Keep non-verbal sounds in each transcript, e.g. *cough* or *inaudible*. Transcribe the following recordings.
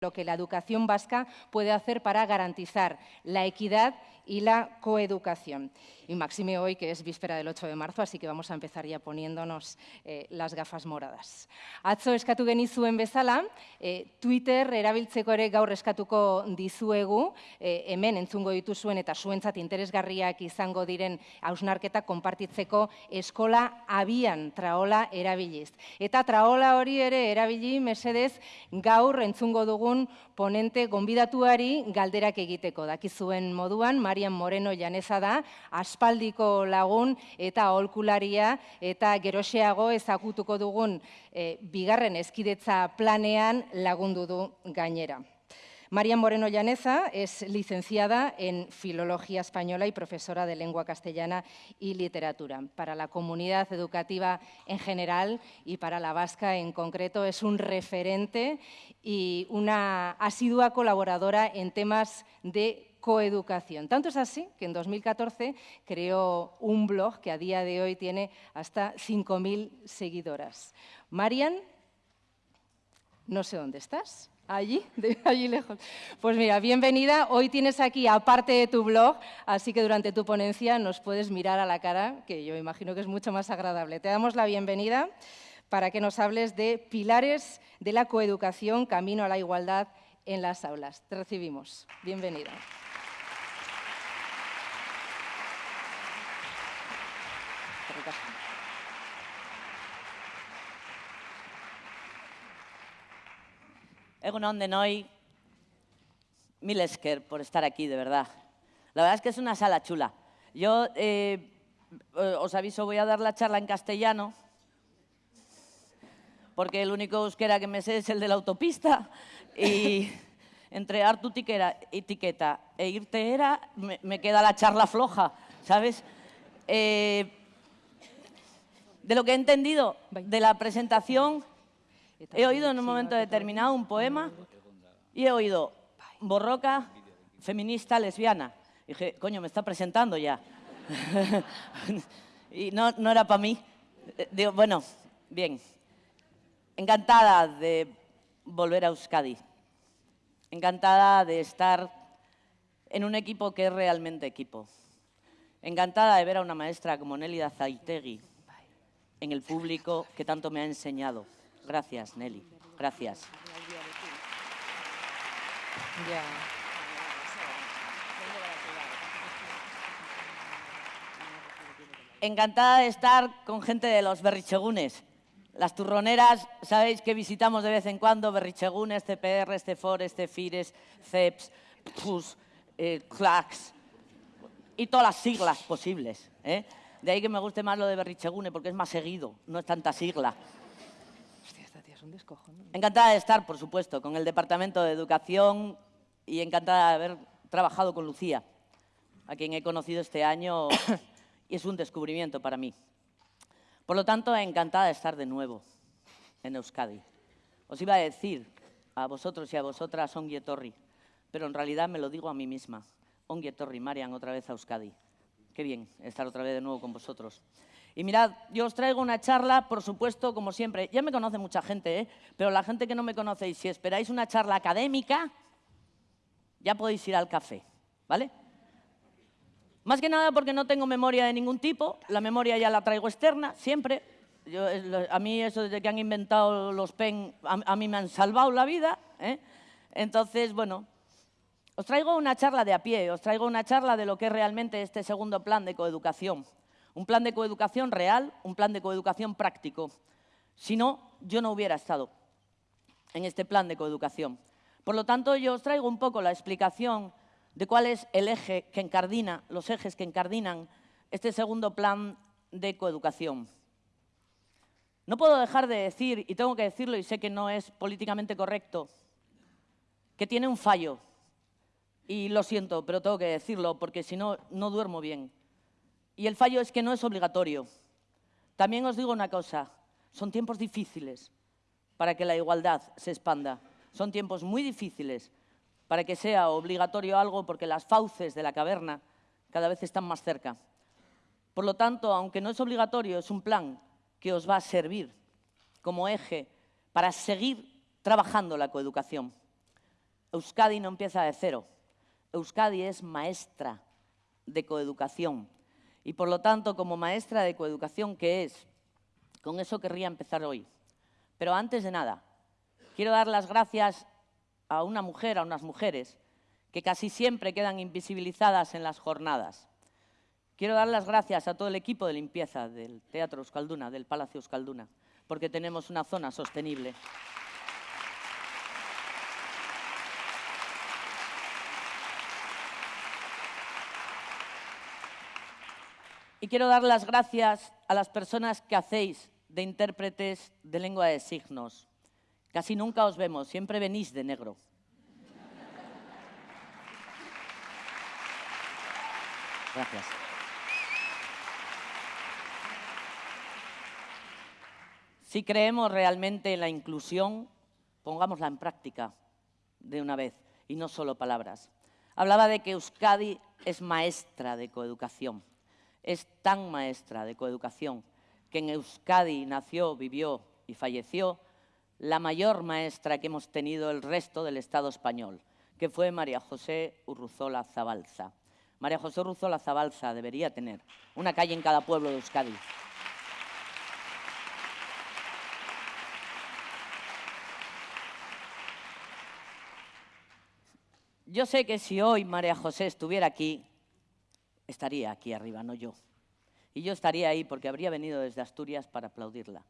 lo que la educación vasca puede hacer para garantizar la equidad y la coeducación. Y máxime hoy, que es víspera del 8 de marzo, así que vamos a empezar ya poniéndonos eh, las gafas moradas. Atzo eskatu genizuen bezala, eh, Twitter erabiltzeko ere gaur eskatuko dizuegu, eh, hemen entzungo dituzuen eta zuentzat interesgarriak izango diren hausnarketa konpartitzeko eskola abian traola erabiliz. Eta traola hori ere erabili mesedez gaur entzungo dugun ponente gonbidatuari galderak egiteko. Dakizuen moduan, Marian Moreno janeza da, aspaldiko lagun eta aholkularia eta geroxeago ezagutuko dugun eh, bigarren eskidetza planean lagundu du gainera. Marian Moreno Llaneza es licenciada en Filología Española y profesora de Lengua Castellana y Literatura. Para la comunidad educativa en general y para la vasca en concreto es un referente y una asidua colaboradora en temas de coeducación. Tanto es así que en 2014 creó un blog que a día de hoy tiene hasta 5.000 seguidoras. Marian, no sé dónde estás. Allí, *laughs* allí lejos. Pues mira, bienvenida. Hoy tienes aquí, aparte de tu blog, así que durante tu ponencia nos puedes mirar a la cara, que yo imagino que es mucho más agradable. Te damos la bienvenida para que nos hables de pilares de la coeducación, camino a la igualdad en las aulas. Te recibimos. Bienvenida. Egunon de Noy, mil esker por estar aquí, de verdad. La verdad es que es una sala chula. Yo eh, eh, os aviso, voy a dar la charla en castellano, porque el único euskera que me sé es el de la autopista, y *laughs* entre hartu etiqueta e irte era, me, queda la charla floja, ¿sabes? Eh, de lo que he entendido de la presentación, He oído en un momento determinado un poema y he oído borroca, feminista, lesbiana. dije, coño, me está presentando ya. *laughs* y no, no era para mí. Eh, digo, bueno, bien. Encantada de volver a Euskadi. Encantada de estar en un equipo que es realmente equipo. Encantada de ver a una maestra como Nelly Zaitegui en el público que tanto me ha enseñado. Gracias, Nelly. Gracias. Encantada de estar con gente de los berrichegunes. Las turroneras, sabéis que visitamos de vez en cuando berrichegunes, CPR, CFOR, CEFIRES, CEPS, PUS, eh, CLACS y todas las siglas posibles. ¿eh? De ahí que me guste más lo de berrichegune porque es más seguido, no es tanta sigla. Encantada de estar, por supuesto, con el Departamento de Educación y encantada de haber trabajado con Lucía, a quien he conocido este año y es un descubrimiento para mí. Por lo tanto, encantada de estar de nuevo en Euskadi. Os iba a decir a vosotros y a vosotras Onguietorri, pero en realidad me lo digo a mí misma. Onguietorri, Marian, otra vez a Euskadi. Qué bien estar otra vez de nuevo con vosotros. Y mirad, yo os traigo una charla, por supuesto, como siempre. Ya me conoce mucha gente, ¿eh? pero la gente que no me conocéis, si esperáis una charla académica, ya podéis ir al café, ¿vale? Más que nada porque no tengo memoria de ningún tipo, la memoria ya la traigo externa, siempre. a mí eso desde que han inventado los PEN, a, mí me han salvado la vida. ¿eh? Entonces, bueno, os traigo una charla de a pie, os traigo una charla de lo que es realmente este segundo plan de coeducación. Un plan de coeducación real, un plan de coeducación práctico. Si no, yo no hubiera estado en este plan de coeducación. Por lo tanto, yo os traigo un poco la explicación de cuál es el eje que encardina, los ejes que encardinan este segundo plan de coeducación. No puedo dejar de decir, y tengo que decirlo y sé que no es políticamente correcto, que tiene un fallo. Y lo siento, pero tengo que decirlo porque si no, no duermo bien. Y el fallo es que no es obligatorio. También os digo una cosa, son tiempos difíciles para que la igualdad se expanda. Son tiempos muy difíciles para que sea obligatorio algo porque las fauces de la caverna cada vez están más cerca. Por lo tanto, aunque no es obligatorio, es un plan que os va a servir como eje para seguir trabajando la coeducación. Euskadi no empieza de cero. Euskadi es maestra de coeducación. Y por lo tanto, como maestra de coeducación que es, con eso querría empezar hoy. Pero antes de nada, quiero dar las gracias a una mujer, a unas mujeres, que casi siempre quedan invisibilizadas en las jornadas. Quiero dar las gracias a todo el equipo de limpieza del Teatro Euskalduna, del Palacio Euskalduna, porque tenemos una zona sostenible. Y quiero dar las gracias a las personas que hacéis de intérpretes de lengua de signos. Casi nunca os vemos, siempre venís de negro. Gracias. Si creemos realmente en la inclusión, pongámosla en práctica de una vez y no solo palabras. Hablaba de que Euskadi es maestra de coeducación es tan maestra de coeducación que en Euskadi nació, vivió y falleció la mayor maestra que hemos tenido el resto del Estado español, que fue María José Urruzola Zabalza. María José Urruzola Zabalza debería tener una calle en cada pueblo de Euskadi. Yo sé que si hoy María José estuviera aquí, estaría aquí arriba, no yo. Y yo estaría ahí porque habría venido desde Asturias para aplaudirla.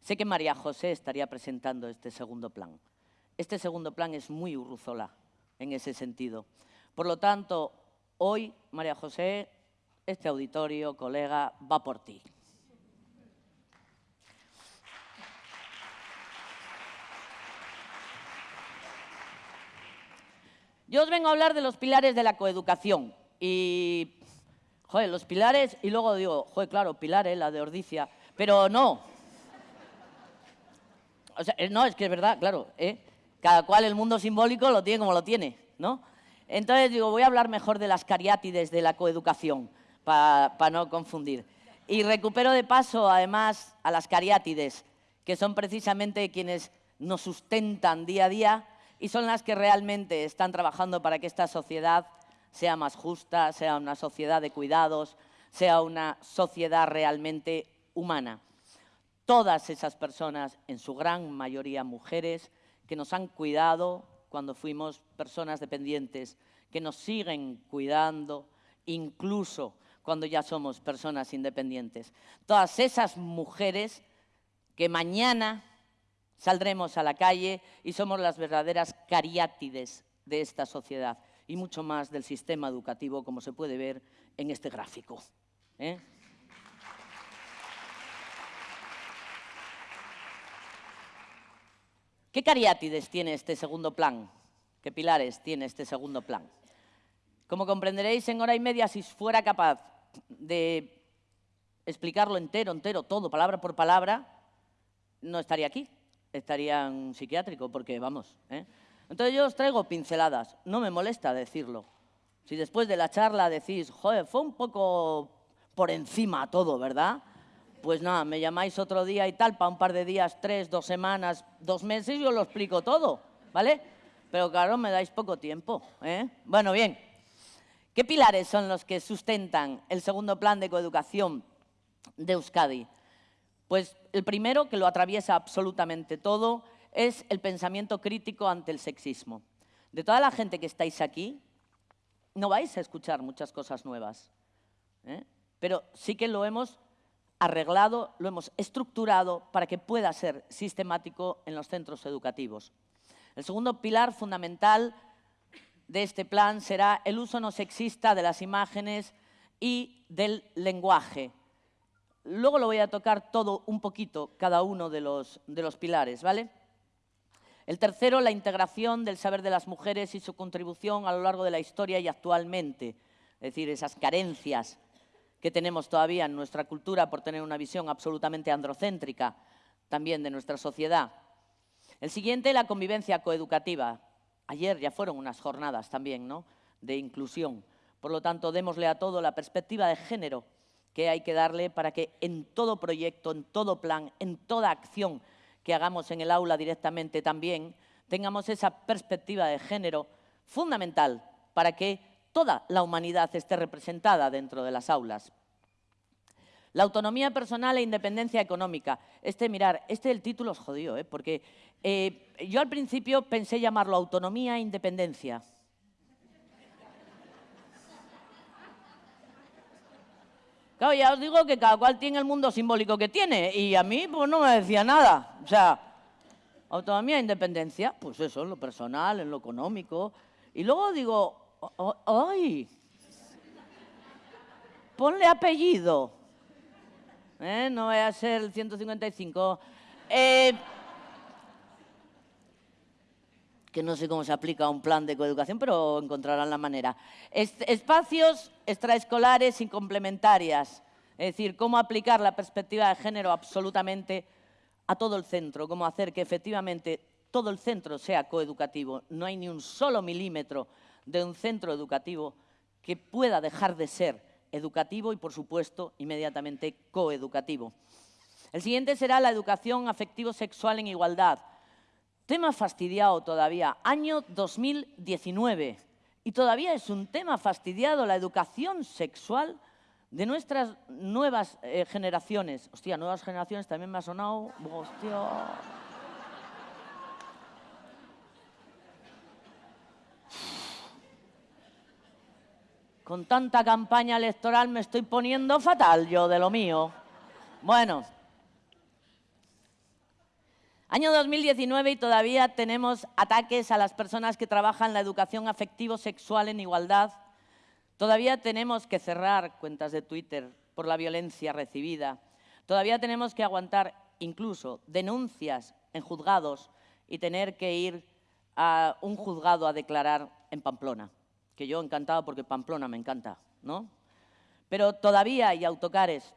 Sé que María José estaría presentando este segundo plan. Este segundo plan es muy urruzola en ese sentido. Por lo tanto, hoy, María José, este auditorio, colega, va por ti. Yo os vengo a hablar de los pilares de la coeducación y joder, los pilares, y luego digo, joder, claro, pilares, la de Ordicia, pero no. O sea, no, es que es verdad, claro, ¿eh? cada cual el mundo simbólico lo tiene como lo tiene, ¿no? Entonces digo, voy a hablar mejor de las cariátides de la coeducación, para no confundir. Y recupero de paso, además, a las cariátides, que son precisamente quienes nos sustentan día a día y son las que realmente están trabajando para que esta sociedad sea más justa, sea una sociedad de cuidados, sea una sociedad realmente humana. Todas esas personas, en su gran mayoría mujeres, que nos han cuidado cuando fuimos personas dependientes, que nos siguen cuidando incluso cuando ya somos personas independientes. Todas esas mujeres que mañana saldremos a la calle y somos las verdaderas cariátides de esta sociedad y mucho más del sistema educativo, como se puede ver en este gráfico. ¿eh? ¿Qué cariátides tiene este segundo plan? ¿Qué pilares tiene este segundo plan? Como comprenderéis, en hora y media, si fuera capaz de explicarlo entero, entero, todo, palabra por palabra, no estaría aquí, estaría en un psiquiátrico, porque vamos, ¿eh? Entonces yo os traigo pinceladas, no me molesta decirlo. Si después de la charla decís, joder, fue un poco por encima todo, ¿verdad? Pues nada, me llamáis otro día y tal, para un par de días, tres, dos semanas, dos meses, yo lo explico todo, ¿vale? Pero claro, me dais poco tiempo, ¿eh? Bueno, bien. ¿Qué pilares son los que sustentan el segundo plan de coeducación de Euskadi? Pues el primero, que lo atraviesa absolutamente todo, es el pensamiento crítico ante el sexismo. De toda la gente que estáis aquí, no vais a escuchar muchas cosas nuevas, ¿eh? pero sí que lo hemos arreglado, lo hemos estructurado para que pueda ser sistemático en los centros educativos. El segundo pilar fundamental de este plan será el uso no sexista de las imágenes y del lenguaje. Luego lo voy a tocar todo un poquito, cada uno de los, de los pilares, ¿vale? El tercero, la integración del saber de las mujeres y su contribución a lo largo de la historia y actualmente. Es decir, esas carencias que tenemos todavía en nuestra cultura por tener una visión absolutamente androcéntrica también de nuestra sociedad. El siguiente, la convivencia coeducativa. Ayer ya fueron unas jornadas también ¿no? de inclusión. Por lo tanto, démosle a todo la perspectiva de género que hay que darle para que en todo proyecto, en todo plan, en toda acción que hagamos en el aula directamente también, tengamos esa perspectiva de género fundamental para que toda la humanidad esté representada dentro de las aulas. La autonomía personal e independencia económica. Este, mirar, este el título es jodido, ¿eh? porque eh, yo al principio pensé llamarlo autonomía e independencia. Claro, ya os digo que cada cual tiene el mundo simbólico que tiene y a mí pues no me decía nada. O sea, autonomía e independencia, pues eso, en lo personal, en lo económico. Y luego digo, ¡ay! Ponle apellido. ¿Eh? No vaya a ser el 155. Eh, que no sé cómo se aplica un plan de coeducación, pero encontrarán la manera. espacios extraescolares y complementarias, es decir, cómo aplicar la perspectiva de género absolutamente a todo el centro, cómo hacer que efectivamente todo el centro sea coeducativo. No hay ni un solo milímetro de un centro educativo que pueda dejar de ser educativo y, por supuesto, inmediatamente coeducativo. El siguiente será la educación afectivo-sexual en igualdad. Tema fastidiado todavía, año 2019. Y todavía es un tema fastidiado la educación sexual de nuestras nuevas eh, generaciones. Hostia, nuevas generaciones también me ha sonado. Hostia. Con tanta campaña electoral me estoy poniendo fatal yo de lo mío. Bueno, Año 2019 y todavía tenemos ataques a las personas que trabajan la educación afectivo-sexual en igualdad. Todavía tenemos que cerrar cuentas de Twitter por la violencia recibida. Todavía tenemos que aguantar incluso denuncias en juzgados y tener que ir a un juzgado a declarar en Pamplona, que yo encantado porque Pamplona me encanta, ¿no? Pero todavía hay autocares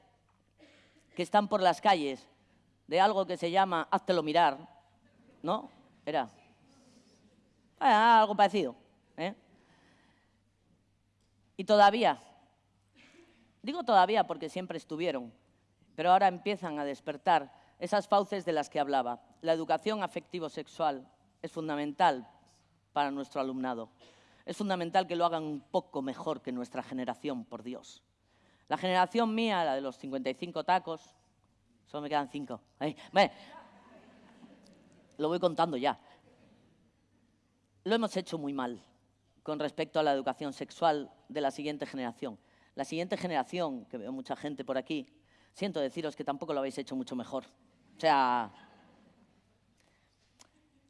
que están por las calles de algo que se llama háztelo mirar, ¿no? Era ah, algo parecido. ¿eh? Y todavía, digo todavía porque siempre estuvieron, pero ahora empiezan a despertar esas fauces de las que hablaba. La educación afectivo-sexual es fundamental para nuestro alumnado. Es fundamental que lo hagan un poco mejor que nuestra generación, por Dios. La generación mía, la de los 55 tacos, Solo me quedan cinco. lo voy contando ya. Lo hemos hecho muy mal con respecto a la educación sexual de la siguiente generación. La siguiente generación, que veo mucha gente por aquí, siento deciros que tampoco lo habéis hecho mucho mejor. O sea,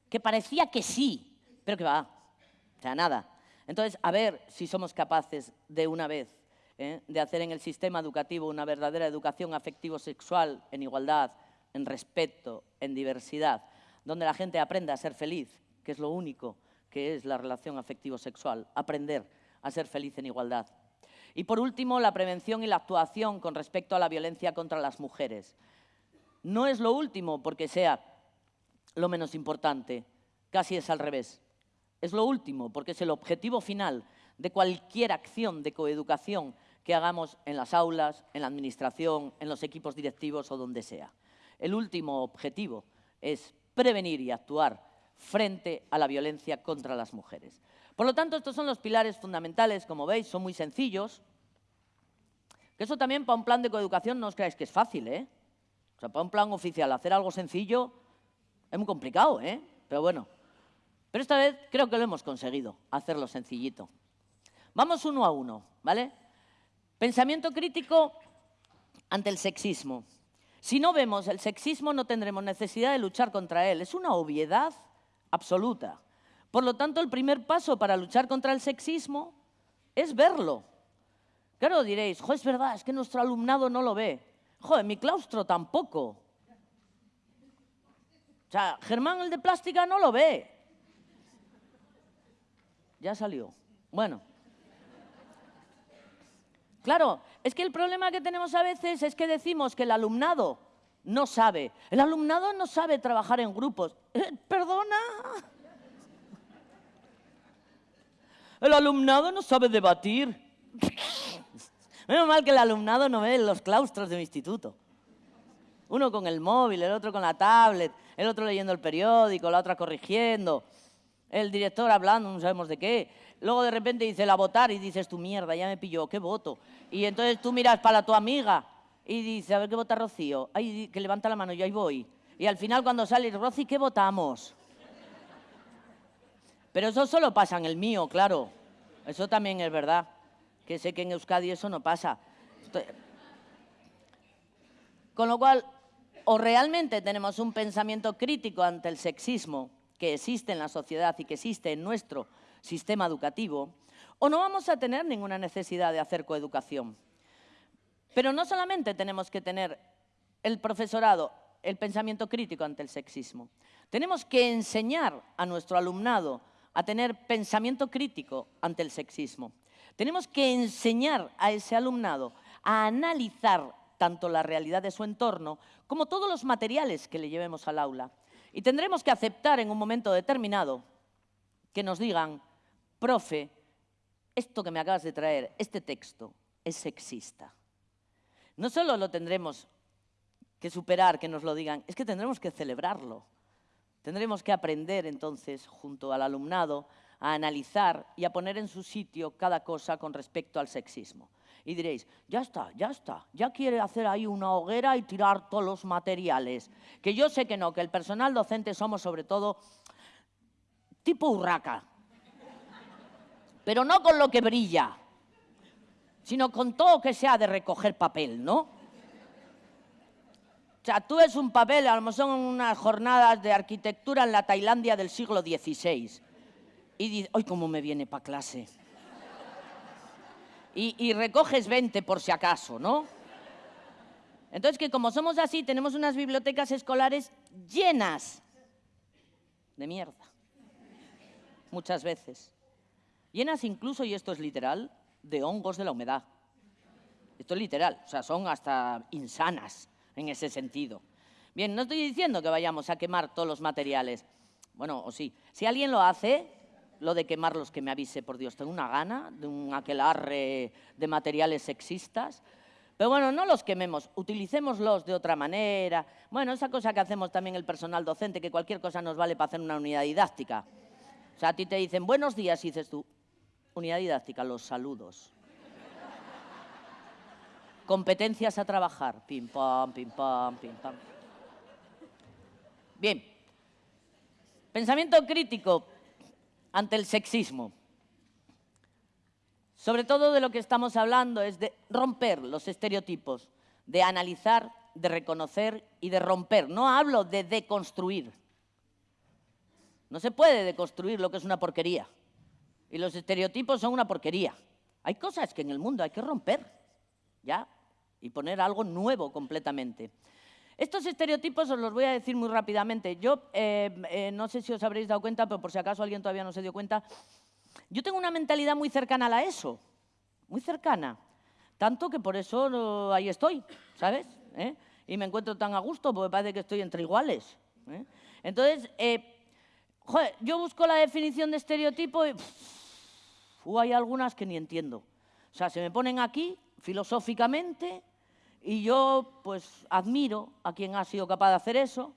que parecía que sí, pero que va. O sea, nada. Entonces, a ver si somos capaces de una vez ¿eh? de hacer en el sistema educativo una verdadera educación afectivo-sexual en igualdad, en respeto, en diversidad, donde la gente aprenda a ser feliz, que es lo único que es la relación afectivo-sexual, aprender a ser feliz en igualdad. Y por último, la prevención y la actuación con respecto a la violencia contra las mujeres. No es lo último porque sea lo menos importante, casi es al revés. Es lo último porque es el objetivo final de cualquier acción de coeducación que hagamos en las aulas, en la administración, en los equipos directivos o donde sea. El último objetivo es prevenir y actuar frente a la violencia contra las mujeres. Por lo tanto, estos son los pilares fundamentales, como veis, son muy sencillos. Que eso también para un plan de coeducación no os creáis que es fácil, ¿eh? O sea, para un plan oficial hacer algo sencillo es muy complicado, ¿eh? Pero bueno. Pero esta vez creo que lo hemos conseguido, hacerlo sencillito. Vamos uno a uno, ¿vale? Pensamiento crítico ante el sexismo. Si no vemos el sexismo no tendremos necesidad de luchar contra él. Es una obviedad absoluta. Por lo tanto, el primer paso para luchar contra el sexismo es verlo. Claro, diréis, jo, es verdad, es que nuestro alumnado no lo ve. Joder, mi claustro tampoco. O sea, Germán, el de plástica, no lo ve. Ya salió. Bueno. Claro, es que el problema que tenemos a veces es que decimos que el alumnado no sabe. El alumnado no sabe trabajar en grupos. Eh, ¿Perdona? El alumnado no sabe debatir. Menos mal que el alumnado no ve los claustros de mi instituto. Uno con el móvil, el otro con la tablet, el otro leyendo el periódico, la otra corrigiendo. el director hablando, no sabemos de qué. Luego de repente dice la votar y dices tu mierda, ya me pilló, ¿qué voto? Y entonces tú miras para tu amiga y dice, a ver qué vota Rocío. Ay, que levanta la mano, yo ahí voy. Y al final cuando sale, Rocío, ¿qué votamos? Pero eso solo pasa en el mío, claro. Eso también es verdad. Que sé que en Euskadi eso no pasa. Con lo cual, o realmente tenemos un pensamiento crítico ante el sexismo que existe en la sociedad y que existe en nuestro sistema educativo, o no vamos a tener ninguna necesidad de hacer coeducación. Pero no solamente tenemos que tener el profesorado el pensamiento crítico ante el sexismo, tenemos que enseñar a nuestro alumnado a tener pensamiento crítico ante el sexismo. Tenemos que enseñar a ese alumnado a analizar tanto la realidad de su entorno como todos los materiales que le llevemos al aula. Y tendremos que aceptar en un momento determinado que nos digan, profe, esto que me acabas de traer, este texto, es sexista. No solo lo tendremos que superar, que nos lo digan, es que tendremos que celebrarlo. Tendremos que aprender entonces, junto al alumnado, a analizar y a poner en su sitio cada cosa con respecto al sexismo. Y diréis, ya está, ya está, ya quiere hacer ahí una hoguera y tirar todos los materiales. Que yo sé que no, que el personal docente somos sobre todo tipo urraca. Pero no con lo que brilla, sino con todo que sea de recoger papel, ¿no? O sea, tú ves un papel, a lo mejor son unas jornadas de arquitectura en la Tailandia del siglo XVI. Y dices, ¡ay, cómo me viene para clase! Y, y, recoges 20 por si acaso, ¿no? Entonces, que como somos así, tenemos unas bibliotecas escolares llenas de mierda. Muchas veces. Llenas incluso, y esto es literal, de hongos de la humedad. Esto es literal, o sea, son hasta insanas en ese sentido. Bien, no estoy diciendo que vayamos a quemar todos los materiales. Bueno, o sí. Si alguien lo hace, lo de quemarlos, que me avise, por Dios. Tengo una gana de un aquelarre de materiales sexistas. Pero bueno, no los quememos, utilicémoslos de otra manera. Bueno, esa cosa que hacemos también el personal docente, que cualquier cosa nos vale para hacer una unidad didáctica. O sea, a ti te dicen buenos días y dices tú, unidad didáctica, los saludos. Competencias a trabajar. Pim, pam, pim, pam, pim, pam. Bien. Pensamiento crítico ante el sexismo. Sobre todo de lo que estamos hablando es de romper los estereotipos, de analizar, de reconocer y de romper. No hablo de deconstruir. No se puede deconstruir lo que es una porquería. Y los estereotipos son una porquería. Hay cosas que en el mundo hay que romper. ¿ya? Y poner algo nuevo completamente. Estos estereotipos os los voy a decir muy rápidamente. Yo eh, eh, no sé si os habréis dado cuenta, pero por si acaso alguien todavía no se dio cuenta, yo tengo una mentalidad muy cercana a eso, muy cercana. Tanto que por eso ahí estoy, ¿sabes? ¿Eh? Y me encuentro tan a gusto porque parece que estoy entre iguales. Entonces, joder, yo busco la definición de estereotipo y hay algunas que ni entiendo. O sea, se me ponen aquí filosóficamente y yo pues admiro a quien ha sido capaz de hacer eso,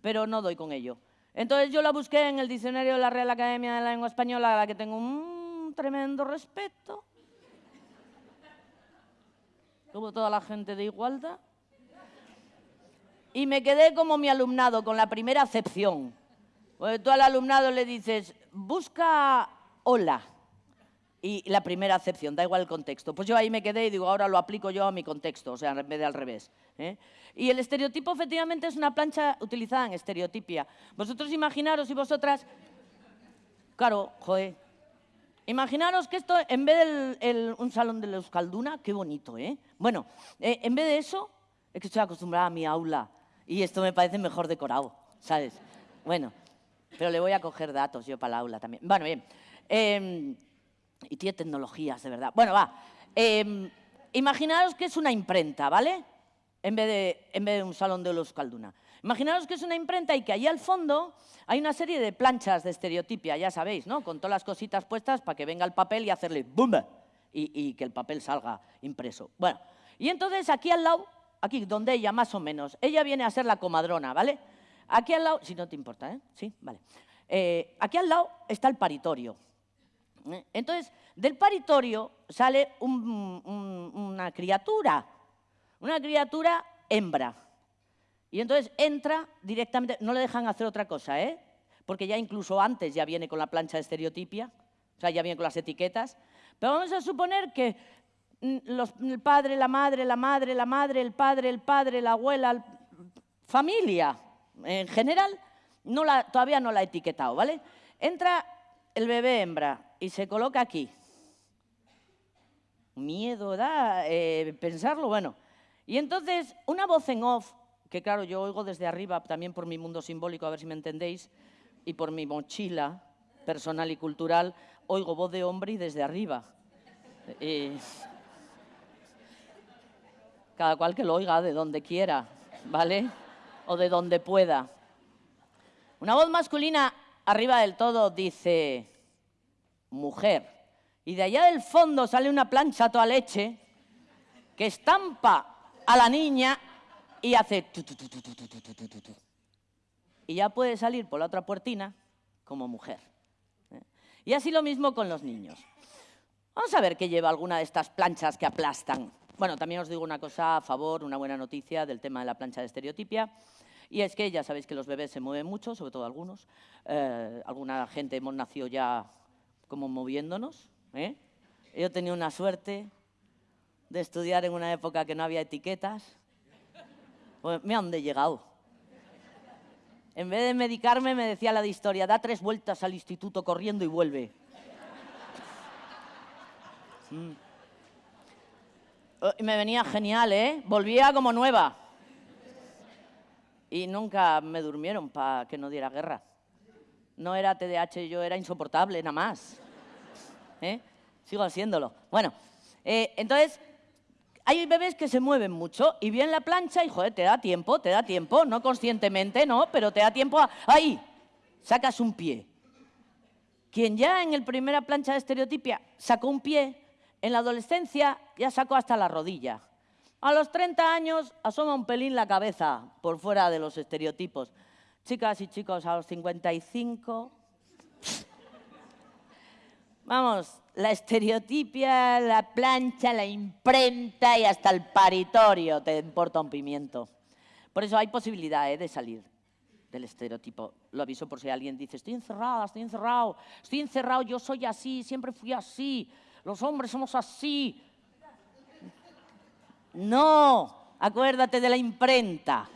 pero no doy con ello. Entonces yo la busqué en el diccionario de la Real Academia de la Lengua Española, a la que tengo un tremendo respeto, como toda la gente de igualdad, y me quedé como mi alumnado, con la primera acepción. Porque tú al alumnado le dices, busca hola y la primera acepción, da igual el contexto. Pues yo ahí me quedé y digo, ahora lo aplico yo a mi contexto, o sea, en vez de al revés. ¿eh? Y el estereotipo efectivamente es una plancha utilizada en estereotipia. Vosotros imaginaros y vosotras, claro, joder, imaginaros que esto, en vez de un salón de la Euskalduna, qué bonito, ¿eh? Bueno, eh, en vez de eso, es que estoy acostumbrada a mi aula y esto me parece mejor decorado, ¿sabes? Bueno, pero le voy a coger datos yo para el aula también. Bueno, bien. Eh, y tiene tecnologías, de verdad. Bueno, va. Eh, imaginaros que es una imprenta, ¿vale? En vez, de, en vez de un salón de los Calduna. Imaginaros que es una imprenta y que allí al fondo hay una serie de planchas de estereotipia, ya sabéis, ¿no? Con todas las cositas puestas para que venga el papel y hacerle ¡bum! Y, y que el papel salga impreso. Bueno, y entonces aquí al lado, aquí donde ella más o menos, ella viene a ser la comadrona, ¿vale? Aquí al lado, si no te importa, ¿eh? Sí, vale. Eh, aquí al lado está el paritorio. Entonces, del paritorio sale una criatura, una criatura hembra. Y entonces entra directamente, no le dejan hacer otra cosa, ¿eh? Porque ya incluso antes ya viene con la plancha de estereotipia, o sea, ya viene con las etiquetas. Pero vamos a suponer que mm, el padre, la madre, la madre, la madre, el padre, el padre, la abuela, familia en general, todavía no la ha etiquetado, ¿vale? Entra el bebé hembra y se coloca aquí. Miedo da eh, pensarlo, bueno. Y entonces, una voz en off, que claro, yo oigo desde arriba, también por mi mundo simbólico, a ver si me entendéis, y por mi mochila personal y cultural, oigo voz de hombre y desde arriba. cada cual que lo oiga de donde quiera, ¿vale? O de donde pueda. Una voz masculina arriba del todo dice, mujer. Y de allá del fondo sale una plancha toda leche que estampa a la niña y hace... y ya puede salir por la otra puertina como mujer. ¿eh? Y así lo mismo con los niños. Vamos a ver qué lleva alguna de estas planchas que aplastan. Bueno, también os digo una cosa a favor, una buena noticia del tema de la plancha de estereotipia. Y es que ya sabéis que los bebés se mueven mucho, sobre todo algunos. Eh, alguna gente hemos nacido ya como moviéndonos. ¿eh? Yo he tenido una suerte de estudiar en una época que no había etiquetas. Pues me han de llegado. En vez de medicarme, me decía la de historia, da tres vueltas al instituto corriendo y vuelve. Mm. Y me venía genial, ¿eh? Volvía como nueva. Y nunca me durmieron para que no diera guerra. No era TDAH, yo era insoportable, nada más. ¿Eh? Sigo haciéndolo. Bueno, eh, entonces, hay bebés que se mueven mucho y bien la plancha y, joder, te da tiempo, te da tiempo, no conscientemente, no, pero te da tiempo. ¡Ahí! Sacas un pie. Quien ya en el primera plancha de estereotipia sacó un pie, en la adolescencia ya sacó hasta la rodilla. A los 30 años asoma un pelín la cabeza por fuera de los estereotipos. Chicas y chicos, a los 55... Vamos, la estereotipia, la plancha, la imprenta y hasta el paritorio te importa un pimiento. Por eso hay posibilidad ¿eh? de salir del estereotipo. Lo aviso por si alguien dice, estoy encerrada, estoy encerrado, estoy encerrado, yo soy así, siempre fui así, los hombres somos así. No, acuérdate de la imprenta.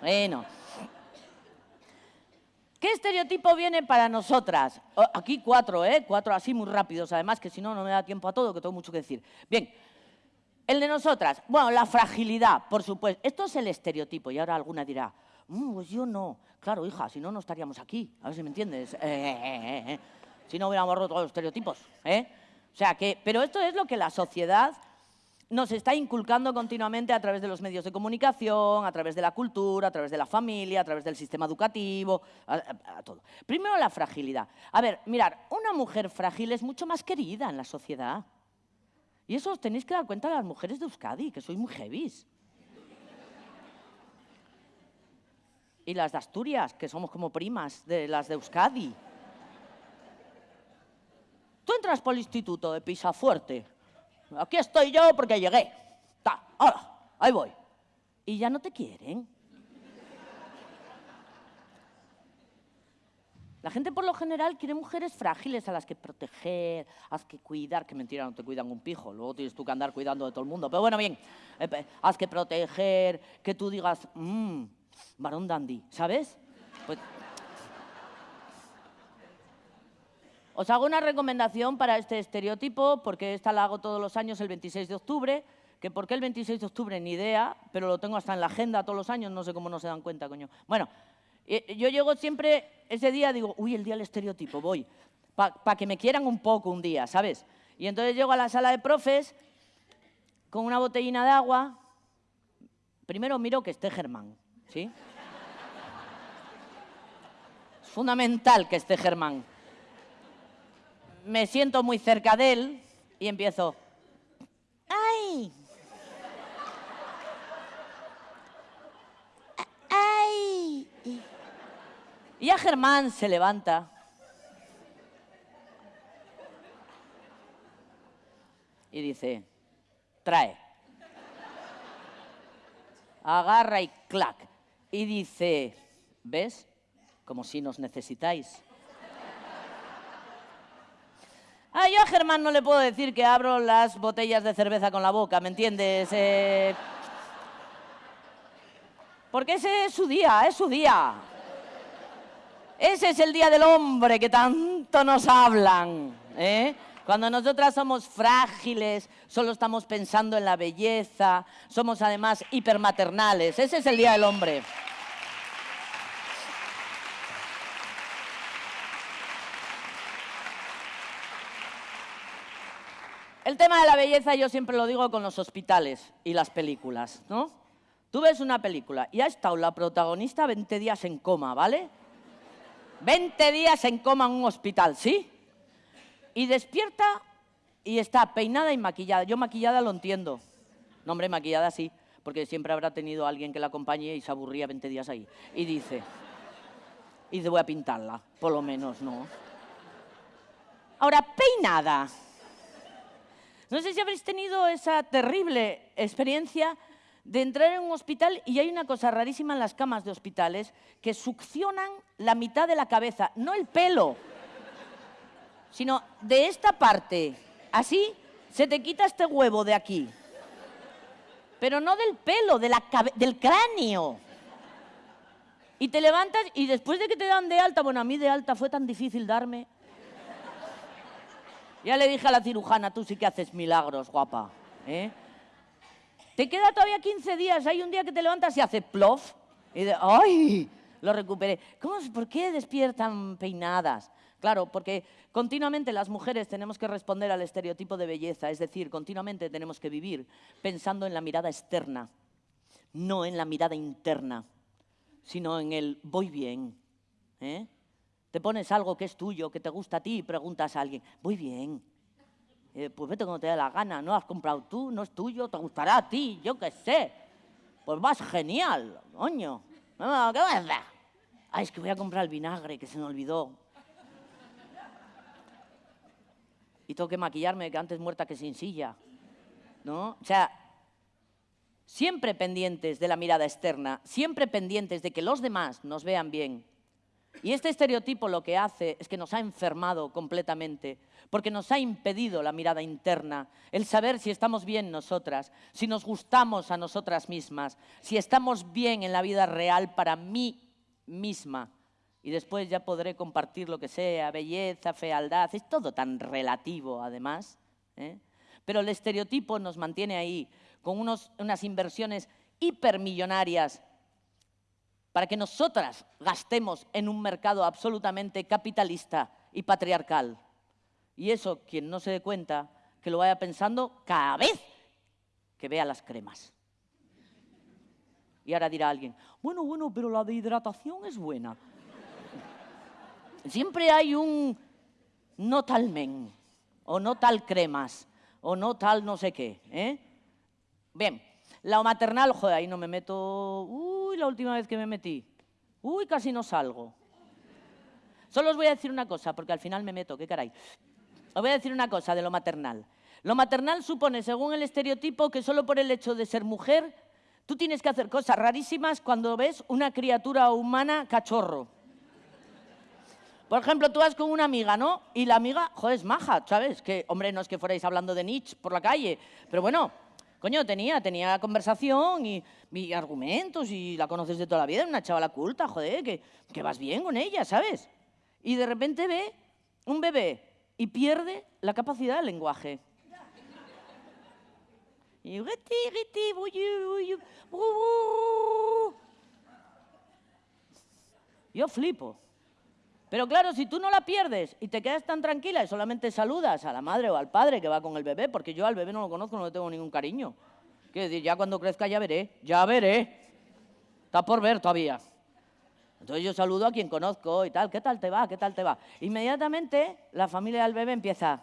Bueno. ¿Qué estereotipo viene para nosotras? Oh, aquí cuatro, ¿eh? Cuatro así muy rápidos, además, que si no, no me da tiempo a todo, que tengo mucho que decir. Bien, el de nosotras. Bueno, la fragilidad, por supuesto. Esto es el estereotipo, y ahora alguna dirá, mm, pues yo no. Claro, hija, si no, no estaríamos aquí. A ver si me entiendes. Eh, eh, eh, si no hubiéramos roto los estereotipos. O sea que, pero esto es lo que la sociedad nos está inculcando continuamente a través de los medios de comunicación, a través de la cultura, a través de la familia, a través del sistema educativo, a, todo. Primero la fragilidad. A ver, mirar, una mujer frágil es mucho más querida en la sociedad. Y eso os tenéis que dar cuenta las mujeres de Euskadi, que sois muy heavies. Y las de Asturias, que somos como primas de las de Euskadi. Tú entras por el instituto de Pisafuerte Aquí estoy yo porque llegué. Ta, ahora, ahí voy. Y ya no te quieren. La gente por lo general quiere mujeres frágiles a las que proteger, a las que cuidar, que mentira, no te cuidan un pijo, luego tienes tú que andar cuidando de todo el mundo. Pero bueno, bien, eh, haz que proteger, que tú digas, mmm, varón dandy, ¿sabes? Pues, Os hago una recomendación para este estereotipo, porque esta la hago todos los años el 26 de octubre, que por qué el 26 de octubre ni idea, pero lo tengo hasta en la agenda todos los años, no sé cómo no se dan cuenta, coño. Bueno, eh, yo llego siempre ese día, digo, uy, el día del estereotipo, voy, para que me quieran un poco un día, ¿sabes? Y entonces llego a la sala de profes con una botellina de agua, primero miro que esté Germán, ¿sí? Es fundamental que esté Germán me siento muy cerca de él y empiezo, ¡ay! ¡Ay! Y a Germán se levanta. Y dice, trae. Agarra y clac. Y dice, ¿ves? Como si nos necesitáis. Ah, yo a Germán no le puedo decir que abro las botellas de cerveza con la boca, ¿me entiendes? Eh, porque ese es su día, es su día. Ese es el día del hombre que tanto nos hablan. ¿eh? Cuando nosotras somos frágiles, solo estamos pensando en la belleza, somos además hipermaternales. Ese es el día del hombre. El tema de la belleza yo siempre lo digo con los hospitales y las películas, ¿no? Tú ves una película y ha estado la protagonista 20 días en coma, ¿vale? 20 días en coma en un hospital, ¿sí? Y despierta y está peinada y maquillada. Yo maquillada lo entiendo. No, hombre, maquillada sí, porque siempre habrá tenido alguien que la acompañe y se aburría 20 días ahí. Y dice, y dice, voy a pintarla, por lo menos, ¿no? Ahora, peinada. No sé si habréis tenido esa terrible experiencia de entrar en un hospital y hay una cosa rarísima en las camas de hospitales, que succionan la mitad de la cabeza, no el pelo, sino de esta parte. Así se te quita este huevo de aquí. Pero no del pelo, del cráneo. Y te levantas y después de que te dan de alta, bueno, a mí de alta fue tan difícil darme. Ya le dije a la cirujana, tú sí que haces milagros, guapa. ¿eh? Te queda todavía 15 días, hay un día que te levantas y hace plof. Y de, ¡ay! Lo recuperé. ¿Cómo, ¿Por qué despiertan peinadas? Claro, porque continuamente las mujeres tenemos que responder al estereotipo de belleza, es decir, continuamente tenemos que vivir pensando en la mirada externa, no en la mirada interna, sino en el voy bien. ¿eh? Te pones algo que es tuyo, que te gusta a ti y preguntas a alguien, voy bien. Eh, pues vete cuando te dé la gana, no has comprado tú, no es tuyo, te gustará a ti, yo qué sé. Pues vas genial, coño. ¿Qué vas a? Ay, es que voy a comprar el vinagre, que se me olvidó. Y tengo que maquillarme, que antes muerta que sin silla. ¿No? O sea, siempre pendientes de la mirada externa, siempre pendientes de que los demás nos vean bien, y este estereotipo lo que hace es que nos ha enfermado completamente, porque nos ha impedido la mirada interna, el saber si estamos bien nosotras, si nos gustamos a nosotras mismas, si estamos bien en la vida real para mí misma. Y después ya podré compartir lo que sea, belleza, fealdad, es todo tan relativo además. ¿eh? Pero el estereotipo nos mantiene ahí, con unas inversiones hipermillonarias para que nosotras gastemos en un mercado absolutamente capitalista y patriarcal. Y eso, quien no se dé cuenta, que lo vaya pensando cada vez que vea las cremas. Y ahora dirá alguien, bueno, bueno, pero la de hidratación es buena. Siempre hay un no tal men, o no tal cremas, o no tal no sé qué. ¿eh? Bien, la maternal, joder, ahí no me meto... Uy, la última vez que me metí. Uy, casi no salgo. Solo os voy a decir una cosa, porque al final me meto, qué caray. Os voy a decir una cosa de lo maternal. Lo maternal supone, según el estereotipo, que solo por el hecho de ser mujer, tú tienes que hacer cosas rarísimas cuando ves una criatura humana cachorro. Por ejemplo, tú vas con una amiga, ¿no? Y la amiga, joder, es maja, ¿sabes? Que, hombre, no es que fuerais hablando de Nietzsche por la calle, pero bueno, Coño, tenía, tenía conversación y, argumentos y la conoces de toda la vida, una chavala culta, joder, que, que vas bien con ella, ¿sabes? Y de repente ve un bebé y pierde la capacidad del lenguaje. Y yo flipo. Pero claro, si tú no la pierdes y te quedas tan tranquila y solamente saludas a la madre o al padre que va con el bebé, porque yo al bebé no lo conozco, no le tengo ningún cariño. Quiero decir, ya cuando crezca ya veré, ya veré. Está por ver todavía. Entonces yo saludo a quien conozco y tal, ¿qué tal te va? ¿Qué tal te va? Inmediatamente la familia del bebé empieza.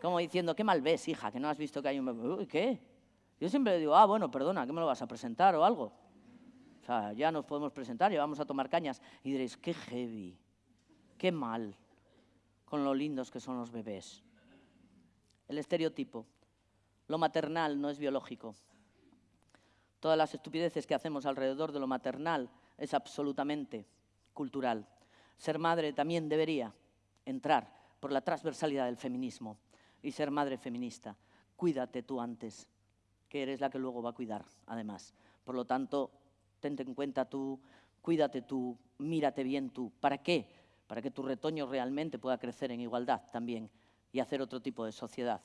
Como diciendo, qué mal ves, hija, que no has visto que hay un bebé. ¿qué? Yo siempre digo, ah, bueno, perdona, ¿qué me lo vas a presentar o algo? Ya nos podemos presentar y vamos a tomar cañas. Y diréis, qué heavy, qué mal, con lo lindos que son los bebés. el estereotipo. Lo maternal no es biológico. Todas las estupideces que hacemos alrededor de lo maternal es absolutamente cultural. Ser madre también debería entrar por la transversalidad del feminismo y ser madre feminista. Cuídate tú antes, que eres la que luego va a cuidar, además. Por lo tanto, tente en cuenta tú, cuídate tú, mírate bien tú. ¿Para qué? Para que tu retoño realmente pueda crecer en igualdad también y hacer otro tipo de sociedad.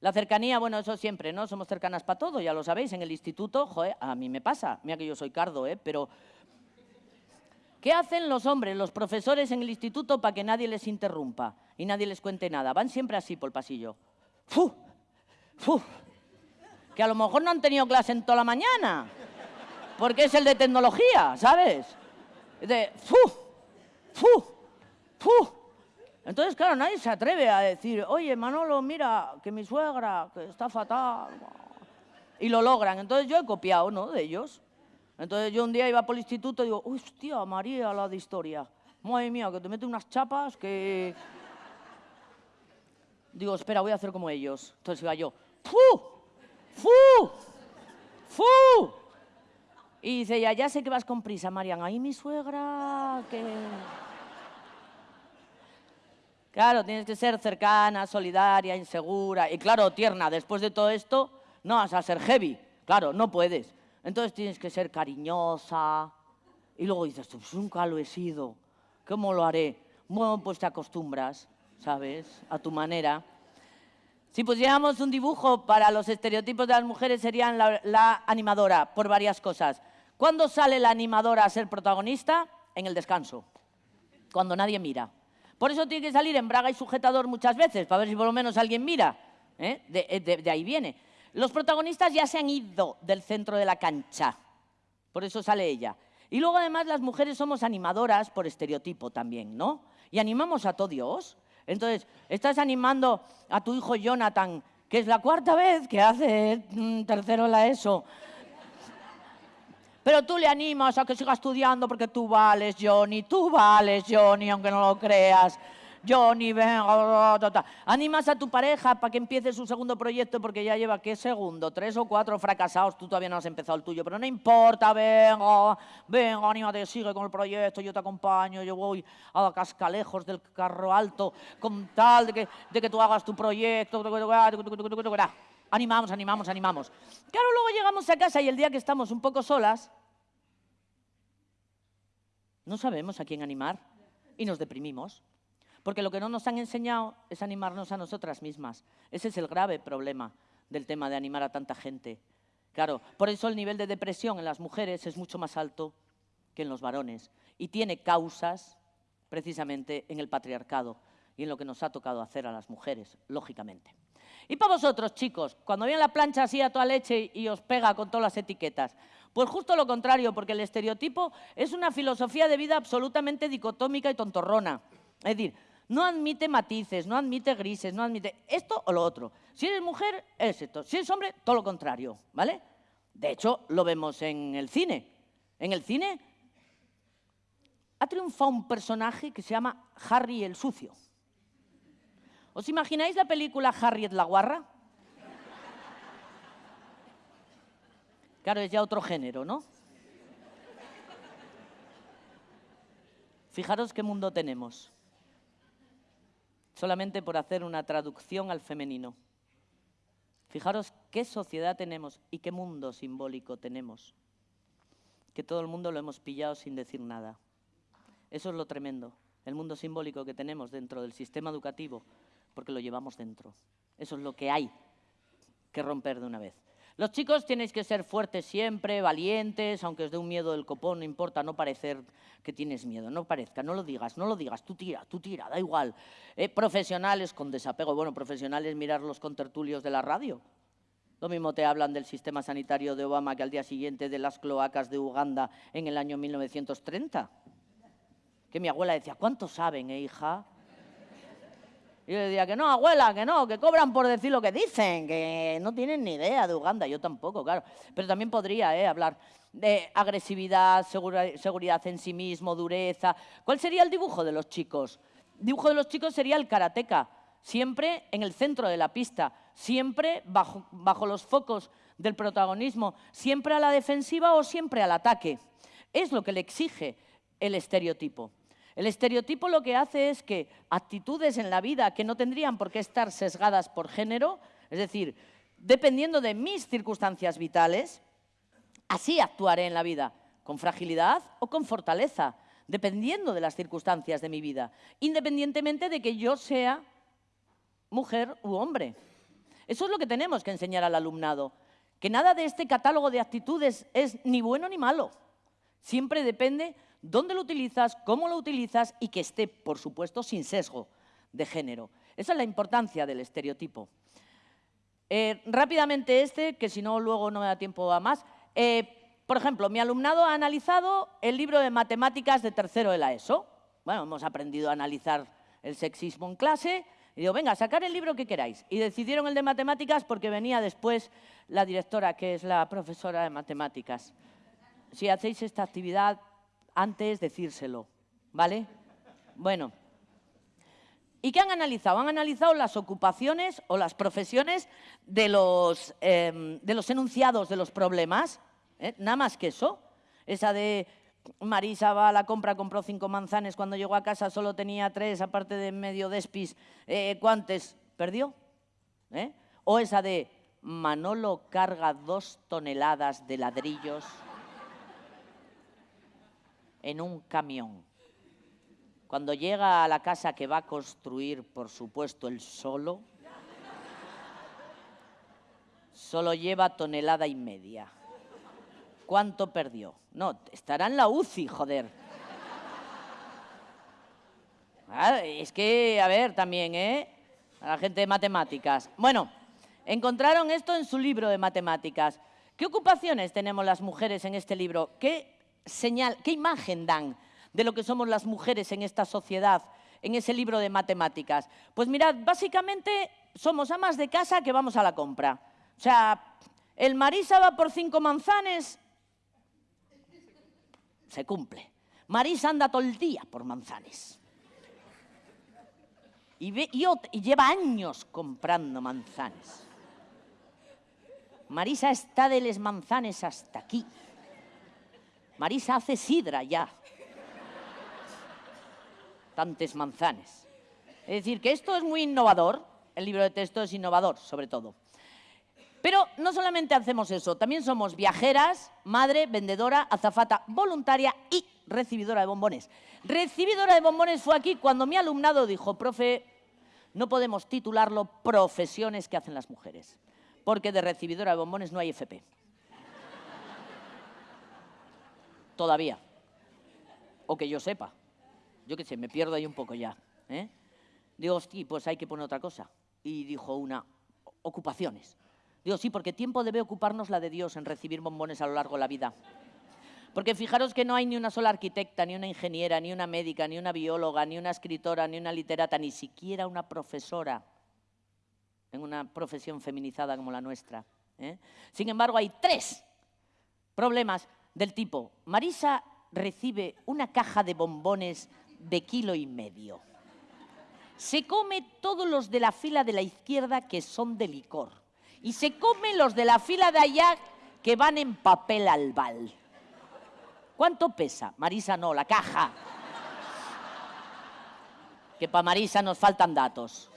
La cercanía, bueno, eso siempre, ¿no? Somos cercanas para todo, ya lo sabéis, en el instituto, joder, a mí me pasa, mira que yo soy cardo, ¿eh? Pero, ¿qué hacen los hombres, los profesores en el instituto para que nadie les interrumpa y nadie les cuente nada? Van siempre así por el pasillo. ¡Fu! ¡Fu! Que a lo mejor no han tenido clase en toda la mañana, porque es el de tecnología, ¿sabes? De ¡fu! ¡Fu! ¡Fu! Entonces, claro, nadie se atreve a decir, oye, Manolo, mira, que mi suegra, que está fatal. Y lo logran. Entonces yo he copiado, ¿no?, de ellos. Entonces yo un día iba por el instituto y digo, hostia, María, la de historia. Madre mía, que te mete unas chapas que... Digo, espera, voy a hacer como ellos. Entonces iba yo, ¡fu! ¡fu! ¡fu! Y dice, ya, ya sé que vas con prisa, Marian. Ahí mi suegra, que... Claro, tienes que ser cercana, solidaria, insegura y claro, tierna. Después de todo esto, no vas a ser heavy. Claro, no puedes. Entonces tienes que ser cariñosa. Y luego dices, pues nunca lo he sido. ¿Cómo lo haré? Bueno, pues te acostumbras, ¿sabes? A tu manera. Si pusiéramos un dibujo para los estereotipos de las mujeres serían la, la animadora, por varias cosas. ¿Cuándo sale la animadora a ser protagonista? En el descanso, cuando nadie mira. Por eso tiene que salir en braga y sujetador muchas veces, para ver si por lo menos alguien mira. ¿eh? Eh, de, ahí viene. Los protagonistas ya se han ido del centro de la cancha. Por eso sale ella. Y luego además las mujeres somos animadoras por estereotipo también, ¿no? Y animamos a todo Dios. Entonces, estás animando a tu hijo Jonathan, que es la cuarta vez que hace mm, tercero la ESO, pero tú le animas a que siga estudiando porque tú vales, Johnny, tú vales, Johnny, aunque no lo creas. Johnny, venga, animas a tu pareja para que empiece su segundo proyecto porque ya lleva, ¿qué segundo? Tres o cuatro fracasados, tú todavía no has empezado el tuyo, pero no importa, venga, venga, anímate, sigue con el proyecto, yo te acompaño, yo voy a cascalejos del carro alto con tal de que, de que tú hagas tu proyecto. Animamos, animamos, animamos. Claro, luego llegamos a casa y el día que estamos un poco solas, no sabemos a quién animar y nos deprimimos. Porque lo que no nos han enseñado es animarnos a nosotras mismas. Ese es el grave problema del tema de animar a tanta gente. Claro, por eso el nivel de depresión en las mujeres es mucho más alto que en los varones y tiene causas precisamente en el patriarcado y en lo que nos ha tocado hacer a las mujeres, lógicamente. Y para vosotros, chicos, cuando viene la plancha así a toda leche y os pega con todas las etiquetas, pues justo lo contrario, porque el estereotipo es una filosofía de vida absolutamente dicotómica y tontorrona. Es decir, no admite matices, no admite grises, no admite esto o lo otro. Si eres mujer, es esto. Si eres hombre, todo lo contrario, ¿vale? De hecho, lo vemos en el cine. En el cine ha triunfado un personaje que se llama Harry el Sucio. ¿Os imagináis la película Harriet la Guarra? Claro, es ya otro género, ¿no? Fijaros qué mundo tenemos. Solamente por hacer una traducción al femenino. Fijaros qué sociedad tenemos y qué mundo simbólico tenemos. Que todo el mundo lo hemos pillado sin decir nada. Eso es lo tremendo. El mundo simbólico que tenemos dentro del sistema educativo porque lo llevamos dentro. Eso es lo que hay que romper de una vez. Los chicos tenéis que ser fuertes siempre, valientes, aunque os dé un miedo del copón, no importa, no parecer que tienes miedo, no parezca, no lo digas, no lo digas, tú tira, tú tira, da igual. Eh, profesionales con desapego, bueno, profesionales mirar los contertulios de la radio. Lo mismo te hablan del sistema sanitario de Obama que al día siguiente de las cloacas de Uganda en el año 1930. Que mi abuela decía, ¿cuánto saben, eh, hija? Y yo decía que no, abuela, que no, que cobran por decir lo que dicen, que no tienen ni idea de Uganda, yo tampoco, claro. Pero también podría eh, hablar de agresividad, seguridad en sí mismo, dureza. ¿Cuál sería el dibujo de los chicos? El dibujo de los chicos sería el karateca. siempre en el centro de la pista, siempre bajo, bajo los focos del protagonismo, siempre a la defensiva o siempre al ataque. Es lo que le exige el estereotipo. El estereotipo lo que hace es que actitudes en la vida que no tendrían por qué estar sesgadas por género, es decir, dependiendo de mis circunstancias vitales, así actuaré en la vida, con fragilidad o con fortaleza, dependiendo de las circunstancias de mi vida, independientemente de que yo sea mujer u hombre. Eso es lo que tenemos que enseñar al alumnado, que nada de este catálogo de actitudes es ni bueno ni malo. Siempre depende dónde lo utilizas, cómo lo utilizas y que esté, por supuesto, sin sesgo de género. Esa es la importancia del estereotipo. Eh, rápidamente este, que si no luego no me da tiempo a más. Eh, por ejemplo, mi alumnado ha analizado el libro de matemáticas de tercero de la ESO. Bueno, hemos aprendido a analizar el sexismo en clase. Y digo, venga, sacar el libro que queráis. Y decidieron el de matemáticas porque venía después la directora, que es la profesora de matemáticas. Si hacéis esta actividad, antes decírselo, ¿vale? Bueno. ¿Y qué han analizado? Han analizado las ocupaciones o las profesiones de los, em, de los enunciados de los problemas. ¿eh? Nada más que eso. Esa de Marisa va a la compra, compró cinco manzanes, cuando llegó a casa solo tenía tres, aparte de medio despis, eh, ¿cuántos? ¿Perdió? ¿Eh? O esa de Manolo carga dos toneladas de ladrillos en un camión. Cuando llega a la casa que va a construir, por supuesto, él solo, solo lleva tonelada y media. ¿Cuánto perdió? No, estará en la UCI, joder. Ah, es que, a ver, también, ¿eh? A la gente de matemáticas. Bueno, encontraron esto en su libro de matemáticas. ¿Qué ocupaciones tenemos las mujeres en este libro? ¿Qué señal, qué imagen dan de lo que somos las mujeres en esta sociedad, en ese libro de matemáticas? Pues mirad, básicamente somos amas de casa que vamos a la compra. O sea, el Marisa va por cinco manzanes, se cumple. Marisa anda todo el día por manzanes. Y, lleva años comprando manzanes. Marisa está de les manzanes hasta aquí. Marisa hace sidra ya. Tantes manzanes. Es decir, que esto es muy innovador, el libro de texto es innovador, sobre todo. Pero no solamente hacemos eso, también somos viajeras, madre, vendedora, azafata, voluntaria y recibidora de bombones. Recibidora de bombones fue aquí cuando mi alumnado dijo, profe, no podemos titularlo profesiones que hacen las mujeres, porque de recibidora de bombones no hay FP todavía. O que yo sepa. Yo qué sé, me pierdo ahí un poco ya. ¿eh? Digo, sí, pues hay que poner otra cosa. Y dijo una, ocupaciones. Digo, sí, porque tiempo debe ocuparnos la de Dios en recibir bombones a lo largo de la vida. Porque fijaros que no hay ni una sola arquitecta, ni una ingeniera, ni una médica, ni una bióloga, ni una escritora, ni una literata, ni siquiera una profesora en una profesión feminizada como la nuestra. ¿eh? Sin embargo, hay tres problemas del tipo, Marisa recibe una caja de bombones de kilo y medio. Se come todos los de la fila de la izquierda que son de licor. Y se come los de la fila de allá que van en papel albal. ¿Cuánto pesa? Marisa no, la caja. Que para Marisa nos faltan datos.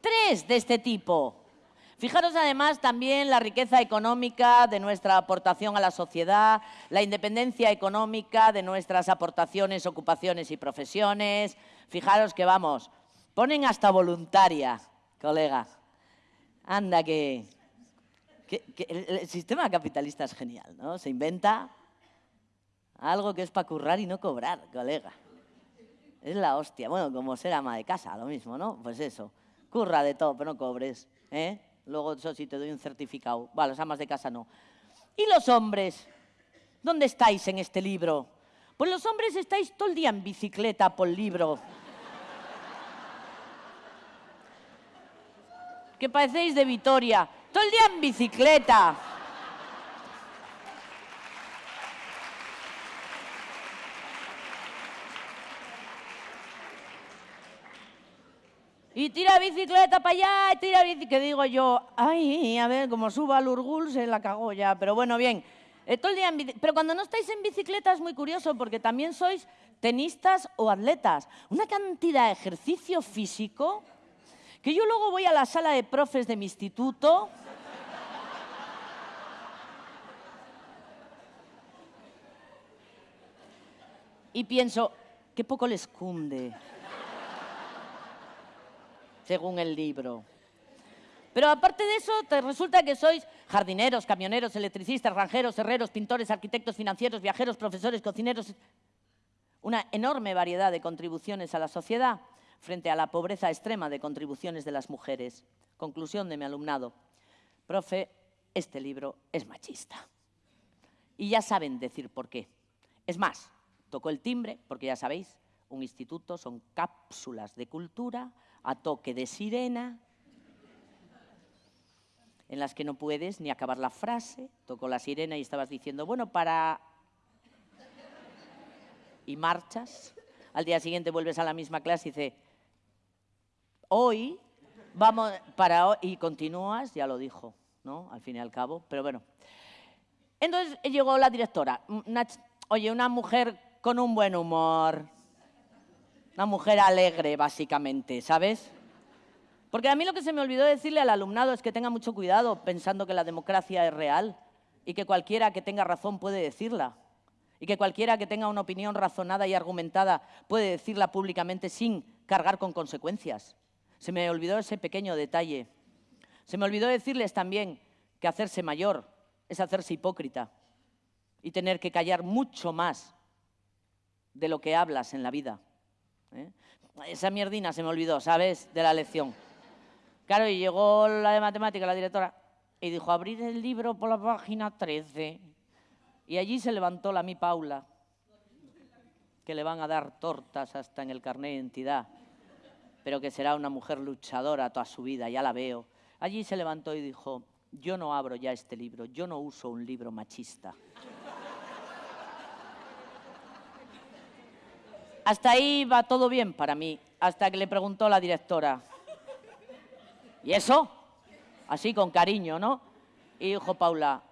Tres de este tipo. Fijaros además también la riqueza económica de nuestra aportación a la sociedad, la independencia económica de nuestras aportaciones, ocupaciones y profesiones. Fijaros que vamos, ponen hasta voluntaria, colega. Anda que, el sistema capitalista es genial, ¿no? Se inventa algo que es para currar y no cobrar, colega. Es la hostia. Bueno, como ser ama de casa, lo mismo, ¿no? Pues eso. Curra de todo, pero no cobres. ¿eh? Luego eso sí te doy un certificado. Vale, las amas de casa no. ¿Y los hombres? ¿Dónde estáis en este libro? Pues los hombres estáis todo el día en bicicleta por libro. que parecéis de Vitoria. Todo el día en bicicleta. Y tira bicicleta para allá, y tira bicicleta. Que digo yo, ay, a ver, como suba al Urgul se la cagó ya. Pero bueno, bien. Todo el día en Pero cuando no estáis en bicicleta es muy curioso porque también sois tenistas o atletas. Una cantidad de ejercicio físico que yo luego voy a la sala de profes de mi instituto. Y pienso, qué poco les cunde, según el libro. Pero aparte de eso, te resulta que sois jardineros, camioneros, electricistas, ranjeros, herreros, pintores, arquitectos, financieros, viajeros, profesores, cocineros. Una enorme variedad de contribuciones a la sociedad frente a la pobreza extrema de contribuciones de las mujeres. Conclusión de mi alumnado. Profe, este libro es machista. Y ya saben decir por qué. Es más, tocó el timbre, porque ya sabéis, un instituto son cápsulas de cultura a toque de sirena, en las que no puedes ni acabar la frase. Tocó la sirena y estabas diciendo, bueno, para... Y marchas. Al día siguiente vuelves a la misma clase y dice, hoy vamos para hoy, y continúas, ya lo dijo, ¿no? Al fin y al cabo, pero bueno. Entonces llegó la directora, oye, una mujer con un buen humor, una mujer alegre, básicamente, ¿sabes? Porque a mí lo que se me olvidó decirle al alumnado es que tenga mucho cuidado pensando que la democracia es real y que cualquiera que tenga razón puede decirla. Y que cualquiera que tenga una opinión razonada y argumentada puede decirla públicamente sin cargar con consecuencias. Se me olvidó ese pequeño detalle. Se me olvidó decirles también que hacerse mayor es hacerse hipócrita y tener que callar mucho más de lo que hablas en la vida. ¿Eh? Esa mierdina se me olvidó, ¿sabes? De la lección. Claro, y llegó la de matemática, la directora, y dijo, abrir el libro por la página 13. Y allí se levantó la mi Paula, que le van a dar tortas hasta en el carnet de identidad, pero que será una mujer luchadora toda su vida, ya la veo. Allí se levantó y dijo, yo no abro ya este libro, yo no uso un libro machista. Hasta ahí va todo bien para mí, hasta que le preguntó la directora, ¿y eso? Así con cariño, ¿no? Y dijo Paula,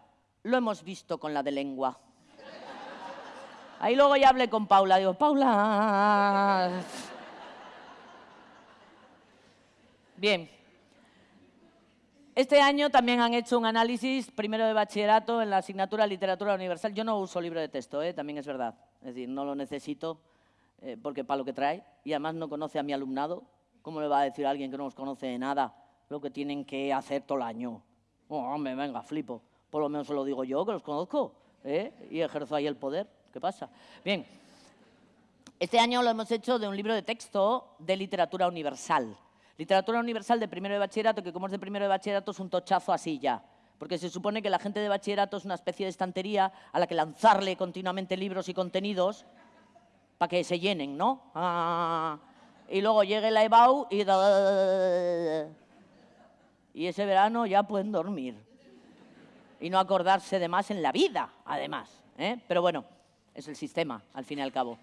lo hemos visto con la de lengua. Ahí luego ya hablé con Paula, digo, Paula. Bien. Este año también han hecho un análisis primero de bachillerato en la asignatura Literatura Universal. Yo no uso libro de texto, ¿eh? también es verdad. Es decir, no lo necesito eh, porque para lo que trae. Y además no conoce a mi alumnado. ¿Cómo le va a decir a alguien que no nos conoce de nada lo que tienen que hacer todo el año? Oh, hombre, venga, flipo. Por lo menos se lo digo yo, que los conozco. ¿eh? Y ejerzo ahí el poder. ¿Qué pasa? Bien. Este año lo hemos hecho de un libro de texto de literatura universal. Literatura universal de primero de bachillerato, que como es de primero de bachillerato es un tochazo así ya. Porque se supone que la gente de bachillerato es una especie de estantería a la que lanzarle continuamente libros y contenidos para que se llenen, ¿no? Ah, y luego llegue la EBAU y... Y ese verano ya pueden dormir. Y no acordarse de más en la vida, además. ¿eh? Pero bueno, es el sistema, al fin y al cabo.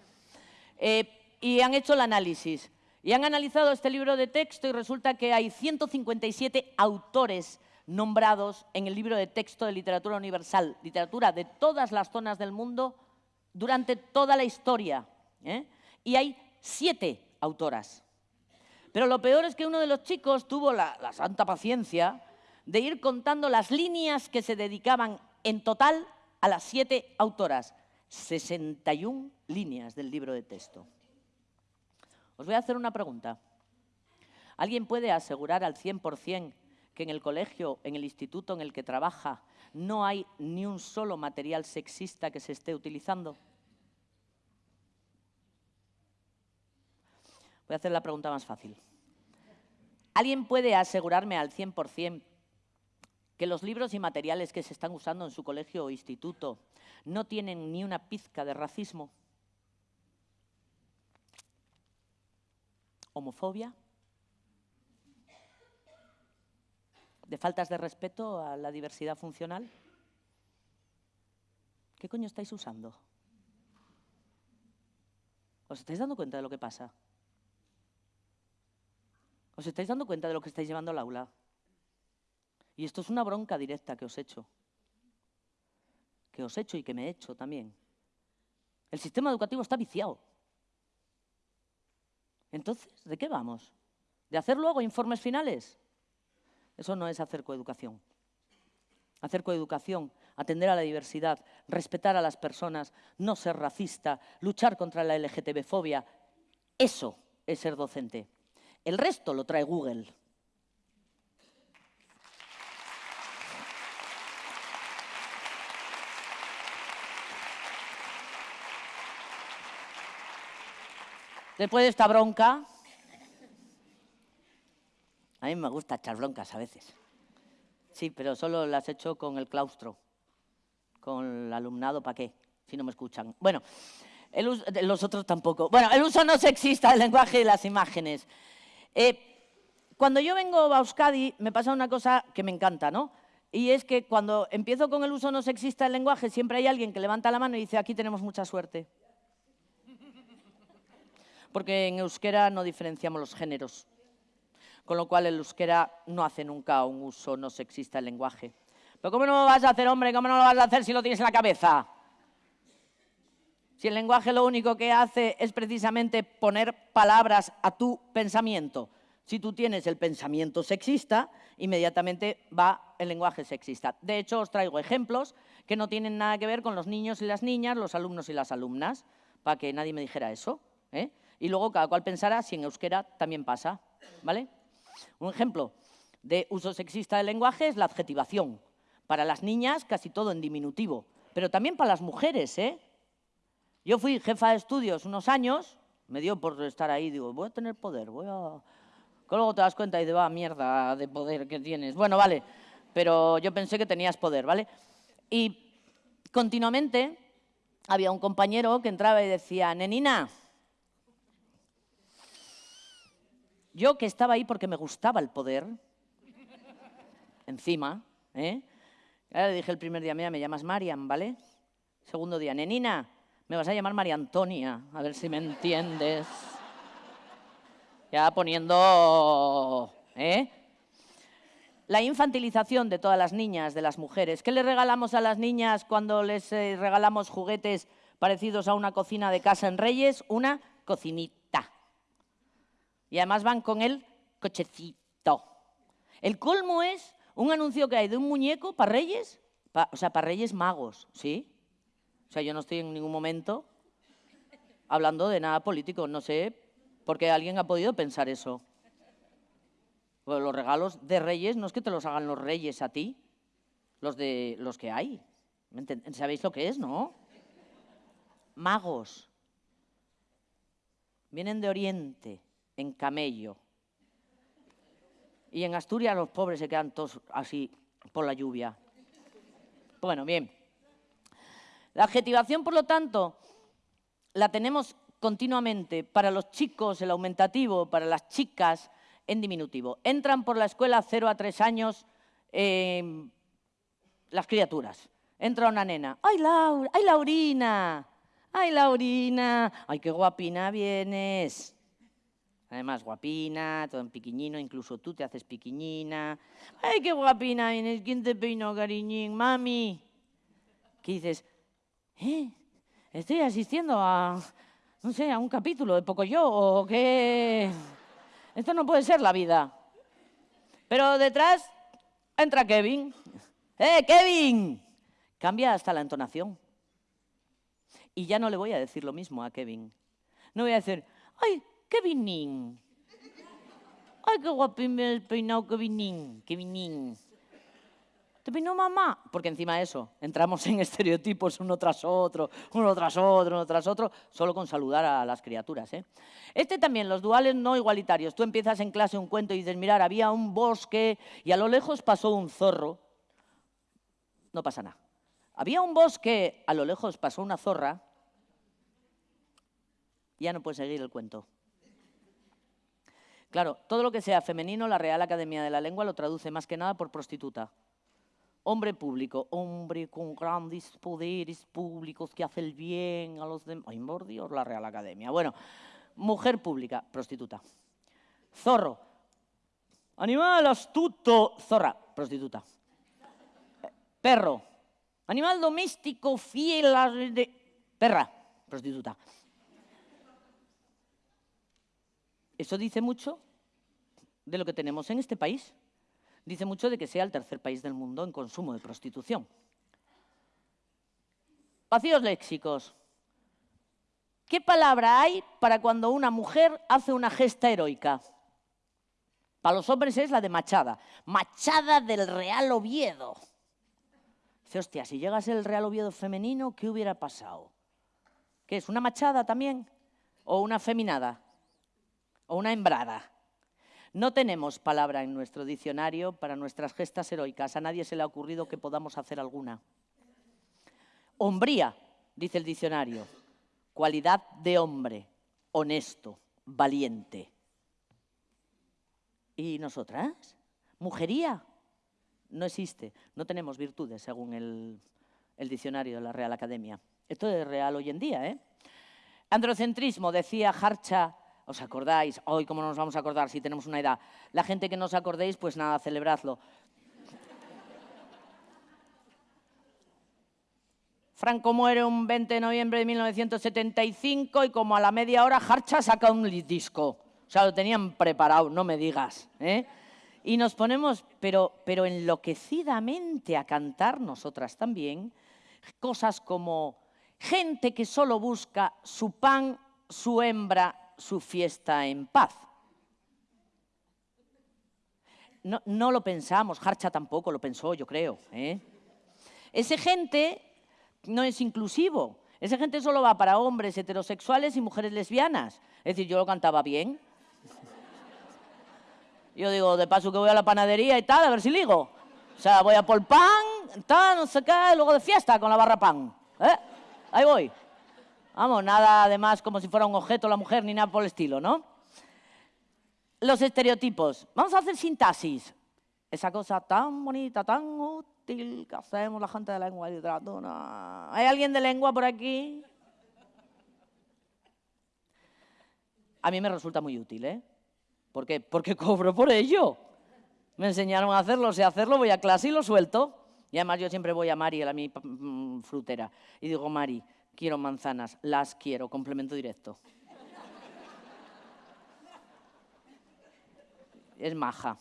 Eh, y han hecho el análisis. Y han analizado este libro de texto y resulta que hay 157 autores nombrados en el libro de texto de literatura universal, literatura de todas las zonas del mundo durante toda la historia. ¿Eh? Y hay siete autoras. Pero lo peor es que uno de los chicos tuvo la, santa paciencia de ir contando las líneas que se dedicaban en total a las siete autoras. 61 líneas del libro de texto. Os voy a hacer una pregunta. ¿Alguien puede asegurar al 100% que en el colegio, en el instituto en el que trabaja, no hay ni un solo material sexista que se esté utilizando? Voy a hacer la pregunta más fácil. ¿Alguien puede asegurarme al 100% que los libros y materiales que se están usando en su colegio o instituto no tienen ni una pizca de racismo? ¿Homofobia? ¿De faltas de respeto a la diversidad funcional? ¿Qué coño estáis usando? ¿Os estáis dando cuenta de lo que pasa? ¿Os estáis dando cuenta de lo que estáis llevando al aula? Y esto es una bronca directa que os he hecho. Que os he hecho y que me he hecho también. El sistema educativo está viciado. Entonces, ¿de qué vamos? ¿De hacer luego informes finales? Eso no es hacer coeducación. Hacer coeducación, atender a la diversidad, respetar a las personas, no ser racista, luchar contra la LGTB-fobia, eso es ser docente. El resto lo trae Google. Después de esta bronca, a mí me gusta echar broncas a veces. Sí, pero solo las he hecho con el claustro, con el alumnado, ¿para qué? Si no me escuchan. Bueno, los otros tampoco. Bueno, el uso no sexista del lenguaje y las imágenes. Eh, cuando yo vengo a Euskadi me pasa una cosa que me encanta, ¿no? Y es que cuando empiezo con el uso no sexista del lenguaje, siempre hay alguien que levanta la mano y dice, aquí tenemos mucha suerte porque en euskera no diferenciamos los géneros, con lo cual el euskera no hace nunca un uso no sexista del lenguaje. Pero ¿cómo no lo vas a hacer, hombre? ¿Cómo no lo vas a hacer si lo tienes en la cabeza? Si el lenguaje lo único que hace es precisamente poner palabras a tu pensamiento. Si tú tienes el pensamiento sexista, inmediatamente va el lenguaje sexista. De hecho, os traigo ejemplos que no tienen nada que ver con los niños y las niñas, los alumnos y las alumnas, para que nadie me dijera eso. ¿eh? y luego cada cual pensará si en euskera también pasa. ¿vale? Un ejemplo de uso sexista del lenguaje es la adjetivación. Para las niñas casi todo en diminutivo, pero también para las mujeres. ¿eh? Yo fui jefa de estudios unos años, me dio por estar ahí, digo, voy a tener poder, voy a... Que luego te das cuenta y de va, mierda de poder que tienes. Bueno, vale, pero yo pensé que tenías poder, ¿vale? Y continuamente había un compañero que entraba y decía, nenina, Yo que estaba ahí porque me gustaba el poder, encima, ¿eh? le dije el primer día, mira, me llamas Marian, ¿vale? Segundo día, nenina, me vas a llamar María Antonia, a ver si me entiendes. Ya poniendo, ¿eh? La infantilización de todas las niñas, de las mujeres. ¿Qué le regalamos a las niñas cuando les eh, regalamos juguetes parecidos a una cocina de casa en Reyes? Una cocinita. Y además van con el cochecito. El colmo es un anuncio que hay de un muñeco para reyes, o sea, para reyes magos, ¿sí? O sea, yo no estoy en ningún momento hablando de nada político, no sé por qué alguien ha podido pensar eso. Los regalos de reyes no es que te los hagan los reyes a ti, los de los que hay. ¿Sabéis lo que es, no? Magos. Vienen de Oriente en camello. Y en Asturias los pobres se quedan todos así por la lluvia. Bueno, bien. La adjetivación, por lo tanto, la tenemos continuamente para los chicos, el aumentativo, para las chicas, en diminutivo. Entran por la escuela 0 a 3 años em, las criaturas. Entra una nena. ¡Ay, Laura! ¡Ay, Laurina! ¡Ay, Laurina! ¡Ay, qué guapina vienes! Además, guapina, todo en piquiñino, incluso tú te haces piquiñina. ¡Ay, qué guapina! ¿Quién te peinó, cariñín? ¡Mami! ¿Qué dices? ¿Eh? Estoy asistiendo a, no sé, a un capítulo de Poco Yo, o qué... Esto no puede ser la vida. Pero detrás entra Kevin. ¡Eh, Kevin! Cambia hasta la entonación. Y ya no le voy a decir lo mismo a Kevin. No voy a decir, ¡ay, ¡Qué vinín! ¡Ay, qué guapín el peinado, qué vinín! ¿Te peinó mamá? Porque encima de eso, entramos en *laughs* estereotipos uno tras otro, uno tras otro, uno tras otro, solo con saludar a las criaturas. ¿eh? Este también, los duales no igualitarios. Tú empiezas en clase un cuento y dices, mirar, había un bosque y a lo lejos pasó un zorro. No pasa nada. Había un bosque, a lo lejos pasó una zorra. Ya no puedes seguir el cuento. Claro, todo lo que sea femenino, la Real Academia de la Lengua lo traduce más que nada por prostituta. Hombre público, hombre con grandes poderes públicos que hace el bien a los demás. Ay, por Dios, la Real Academia. Bueno, mujer pública, prostituta. Zorro, Animal astuto, zorra, prostituta. Perro. Animal doméstico, fiel a... de- Perra, prostituta. Eso dice mucho de lo que tenemos en este país. Dice mucho de que sea el tercer país del mundo en consumo de prostitución. Vacíos léxicos. ¿Qué palabra hay para cuando una mujer hace una gesta heroica? Para los hombres es la de Machada. Machada del Real Oviedo. Dice, hostia, si llegase el Real Oviedo femenino, ¿qué hubiera pasado? ¿Qué es? ¿Una machada también? ¿O una feminada? ¿O una hembrada? No tenemos palabra en nuestro diccionario para nuestras gestas heroicas. A nadie se le ha ocurrido que podamos hacer alguna. Hombría, dice el diccionario. Cualidad de hombre, honesto, valiente. ¿Y nosotras? Mujería. No existe. No tenemos virtudes, según el, el diccionario de la Real Academia. Esto es real hoy en día, ¿eh? Androcentrismo, decía Harcha. ¿Os acordáis? Hoy, ¿cómo no nos vamos a acordar si tenemos una edad? La gente que no os acordéis, pues nada, celebradlo. Franco muere un 20 de noviembre de 1975 y como a la media hora Harcha saca un disco. O sea, lo tenían preparado, no me digas. ¿eh? Y nos ponemos, pero, pero enloquecidamente a cantar nosotras también, cosas como gente que solo busca su pan, su hembra, su fiesta en paz. No, no lo pensamos, Harcha tampoco lo pensó, yo creo. ¿eh? Ese gente no es inclusivo. Esa gente solo va para hombres heterosexuales y mujeres lesbianas. Es decir, yo lo cantaba bien. Yo digo, de paso que voy a la panadería y tal, a ver si ligo. O sea, voy a por pan, tal, no sé qué, luego de fiesta con la barra pan. ¿eh? Ahí voy. Vamos, nada además como si fuera un objeto la mujer ni nada por el estilo, ¿no? Los estereotipos. Vamos a hacer sintaxis. Esa cosa tan bonita, tan útil que hacemos la gente de lengua y literatura. ¿Hay alguien de lengua por aquí? A mí me resulta muy útil, ¿eh? ¿Por qué? Porque cobro por ello. Me enseñaron a hacerlo, sé hacerlo, voy a clase y lo suelto. Y además yo siempre voy a Mari, a mi mm, frutera, y digo, Mari, quiero manzanas, las quiero, complemento directo. Es maja.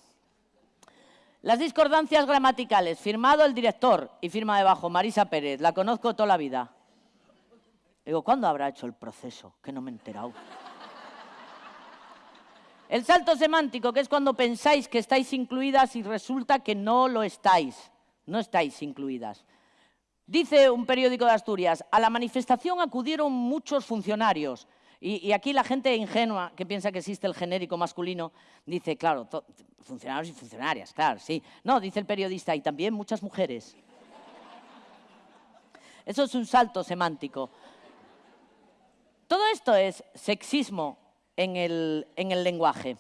Las discordancias gramaticales, firmado el director y firma debajo Marisa Pérez, la conozco toda la vida. Digo, ¿cuándo habrá hecho el proceso? Que no me he enterado. El salto semántico, que es cuando pensáis que estáis incluidas y resulta que no lo estáis. No estáis incluidas. Dice un periódico de Asturias, a la manifestación acudieron muchos funcionarios. Y, aquí la gente ingenua que piensa que existe el genérico masculino dice, claro, funcionarios y funcionarias, claro, sí. No, dice el periodista, y también muchas mujeres. Eso es un salto semántico. Todo esto es sexismo en el, en el lenguaje.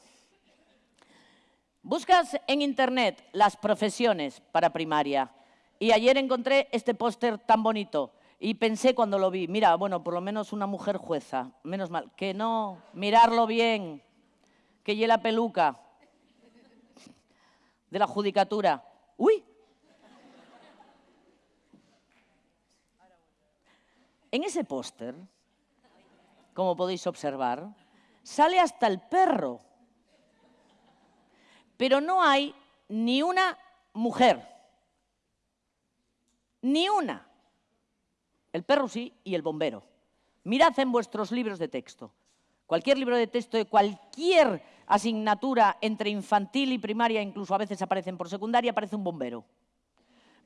Buscas en internet las profesiones para primaria y ayer encontré este póster tan bonito y pensé cuando lo vi, mira, bueno, por lo menos una mujer jueza, menos mal, que no, mirarlo bien, que lleva la peluca de la judicatura. ¡Uy! En ese póster, como podéis observar, sale hasta el perro pero no hay ni una mujer. Ni una. El perro sí y el bombero. Mirad en vuestros libros de texto. Cualquier libro de texto de cualquier asignatura entre infantil y primaria, incluso a veces aparecen por secundaria, aparece un bombero.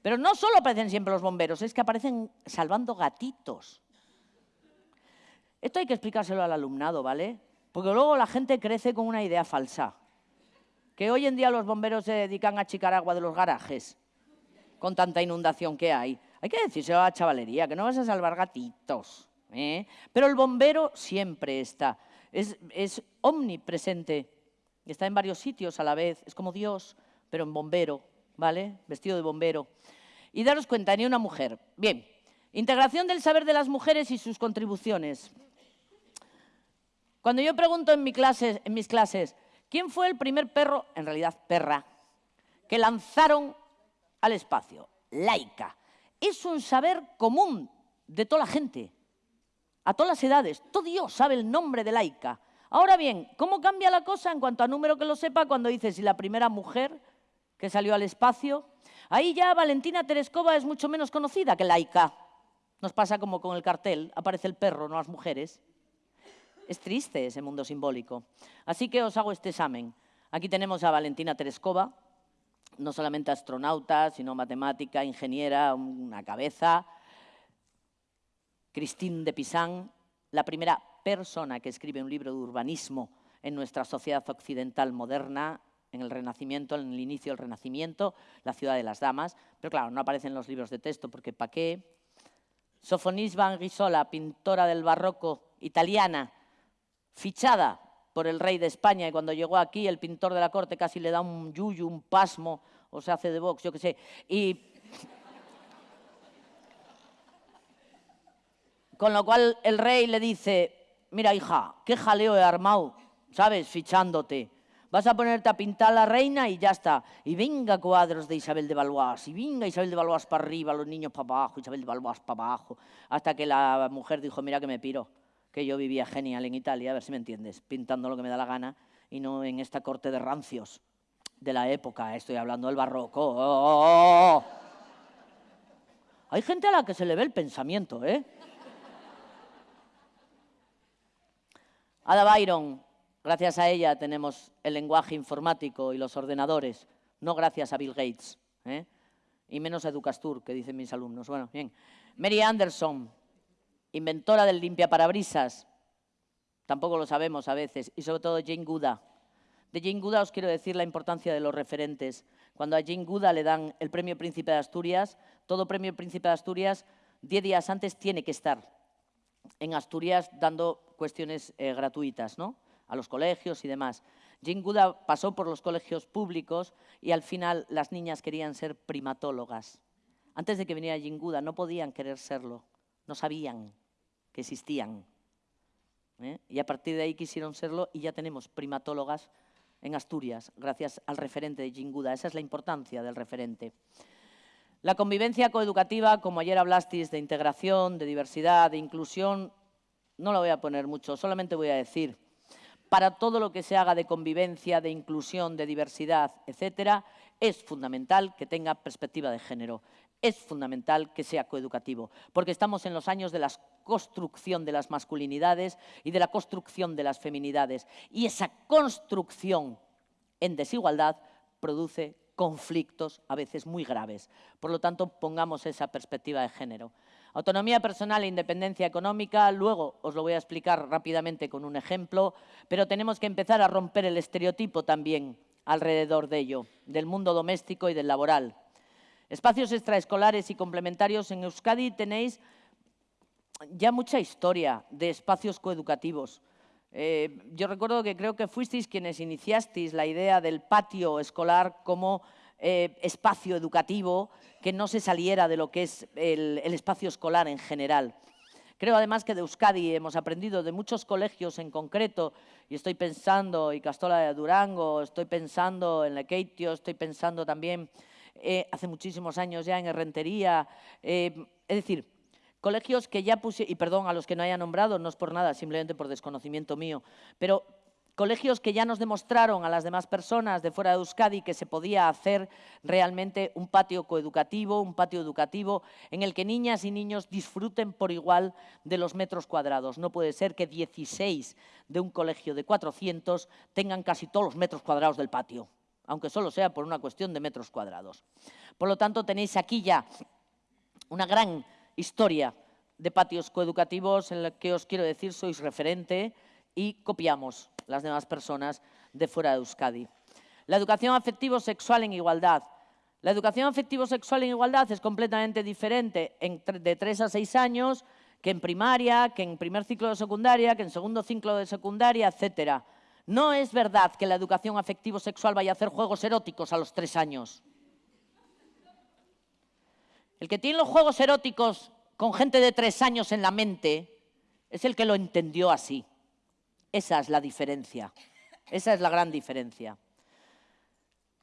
Pero no solo aparecen siempre los bomberos, es que aparecen salvando gatitos. Esto hay que explicárselo al alumnado, ¿vale? Porque luego la gente crece con una idea falsa que hoy en día los bomberos se dedican a achicar agua de los garajes con tanta inundación que hay. Hay que decírselo a la chavalería, que no vas a salvar gatitos. ¿eh? Pero el bombero siempre está, es, es omnipresente, está en varios sitios a la vez, es como Dios, pero en bombero, ¿vale? Vestido de bombero. Y daros cuenta, ni una mujer. Bien, integración del saber de las mujeres y sus contribuciones. Cuando yo pregunto en, mi clase, en mis clases, ¿Quién fue el primer perro, en realidad perra, que lanzaron al espacio? Laica. Es un saber común de toda la gente, a todas las edades. Todo Dios sabe el nombre de Laica. Ahora bien, ¿cómo cambia la cosa en cuanto a número que lo sepa cuando dice si la primera mujer que salió al espacio? Ahí ya Valentina Tereskova es mucho menos conocida que Laika. Nos pasa como con el cartel, aparece el perro, no las mujeres. Es triste ese mundo simbólico. Así que os hago este examen. Aquí tenemos a Valentina Tereskova, no solamente astronauta, sino matemática, ingeniera, una cabeza. Christine de Pisan, la primera persona que escribe un libro de urbanismo en nuestra sociedad occidental moderna, en el Renacimiento, en el inicio del Renacimiento, la ciudad de las damas, pero claro, no aparecen los libros de texto porque ¿para qué? Sofonis van Gisola, pintora del barroco italiana, fichada por el rey de España y cuando llegó aquí el pintor de la corte casi le da un yuyu, un pasmo, o se hace de box, yo qué sé, y con lo cual el rey le dice, mira hija, qué jaleo he armado, ¿sabes? Fichándote. Vas a ponerte a pintar la reina y ya está. Y venga cuadros de Isabel de Valois, y venga Isabel de Valois para arriba, los niños para abajo, Isabel de Valois para abajo. Hasta que la mujer dijo, mira que me piro, que yo vivía genial en Italia, a ver si me entiendes, pintando lo que me da la gana y no en esta corte de rancios de la época, estoy hablando del barroco. Hay gente a la que se le ve el pensamiento, ¿eh? Ada Byron, gracias a ella tenemos el lenguaje informático y los ordenadores, no gracias a Bill Gates, ¿eh? y menos a Educastur, que dicen mis alumnos. Bueno, bien. Mary Anderson, inventora del limpia parabrisas, tampoco lo sabemos a veces, y sobre todo Jane Goodall. De Jane Goodall os quiero decir la importancia de los referentes. Cuando a Jane Goodall le dan el premio Príncipe de Asturias, todo premio Príncipe de Asturias, diez días antes tiene que estar en Asturias dando cuestiones eh, gratuitas, ¿no? a los colegios y demás. Jane Goodall pasó por los colegios públicos y al final las niñas querían ser primatólogas. Antes de que viniera Jane Goodall no podían querer serlo, no sabían que existían. ¿eh? Y a partir de ahí quisieron serlo y ya tenemos primatólogas en Asturias, gracias al referente de Goodall. Esa es la importancia del referente. La convivencia coeducativa, como ayer hablasteis de integración, de diversidad, de inclusión, no lo voy a poner mucho, solamente voy a decir, para todo lo que se haga de convivencia, de inclusión, de diversidad, etcétera, es fundamental que tenga perspectiva de género. Es fundamental que sea coeducativo, porque estamos en los años de la construcción de las masculinidades y de la construcción de las feminidades. Y esa construcción en desigualdad produce conflictos a veces muy graves. Por lo tanto, pongamos esa perspectiva de género. Autonomía personal e independencia económica, luego os lo voy a explicar rápidamente con un ejemplo, pero tenemos que empezar a romper el estereotipo también alrededor de ello, del mundo doméstico y del laboral. Espacios extraescolares y complementarios. En Euskadi tenéis ya mucha historia de espacios coeducativos. Eh, yo recuerdo que creo que fuisteis quienes iniciasteis la idea del patio escolar como eh, espacio educativo que no se saliera de lo que es el, espacio escolar en general. Creo además que de Euskadi hemos aprendido de muchos colegios en concreto, y estoy pensando, y Castola de Durango, estoy pensando en Lekeitio, estoy pensando también eh, hace muchísimos años ya en Herrentería, eh, es decir, colegios que ya puse, y perdón a los que no haya nombrado, no es por nada, simplemente por desconocimiento mío, pero colegios que ya nos demostraron a las demás personas de fuera de Euskadi que se podía hacer realmente un patio coeducativo, un patio educativo en el que niñas y niños disfruten por igual de los metros cuadrados. No puede ser que 16 de un colegio de 400 tengan casi todos los metros cuadrados del patio, aunque solo sea por una cuestión de metros cuadrados. Por lo tanto, tenéis aquí ya una gran historia de patios coeducativos en la que os quiero decir sois referente y copiamos las demás personas de fuera de Euskadi. La educación afectivo-sexual en igualdad. La educación afectivo-sexual en igualdad es completamente diferente de 3 a 6 años que en primaria, que en primer ciclo de secundaria, que en segundo ciclo de secundaria, etc. No es verdad que la educación afectivo-sexual vaya a hacer juegos eróticos a los 3 años. El que tiene los juegos eróticos con gente de 3 años en la mente es el que lo entendió así. Esa es la diferencia. Esa es la gran diferencia.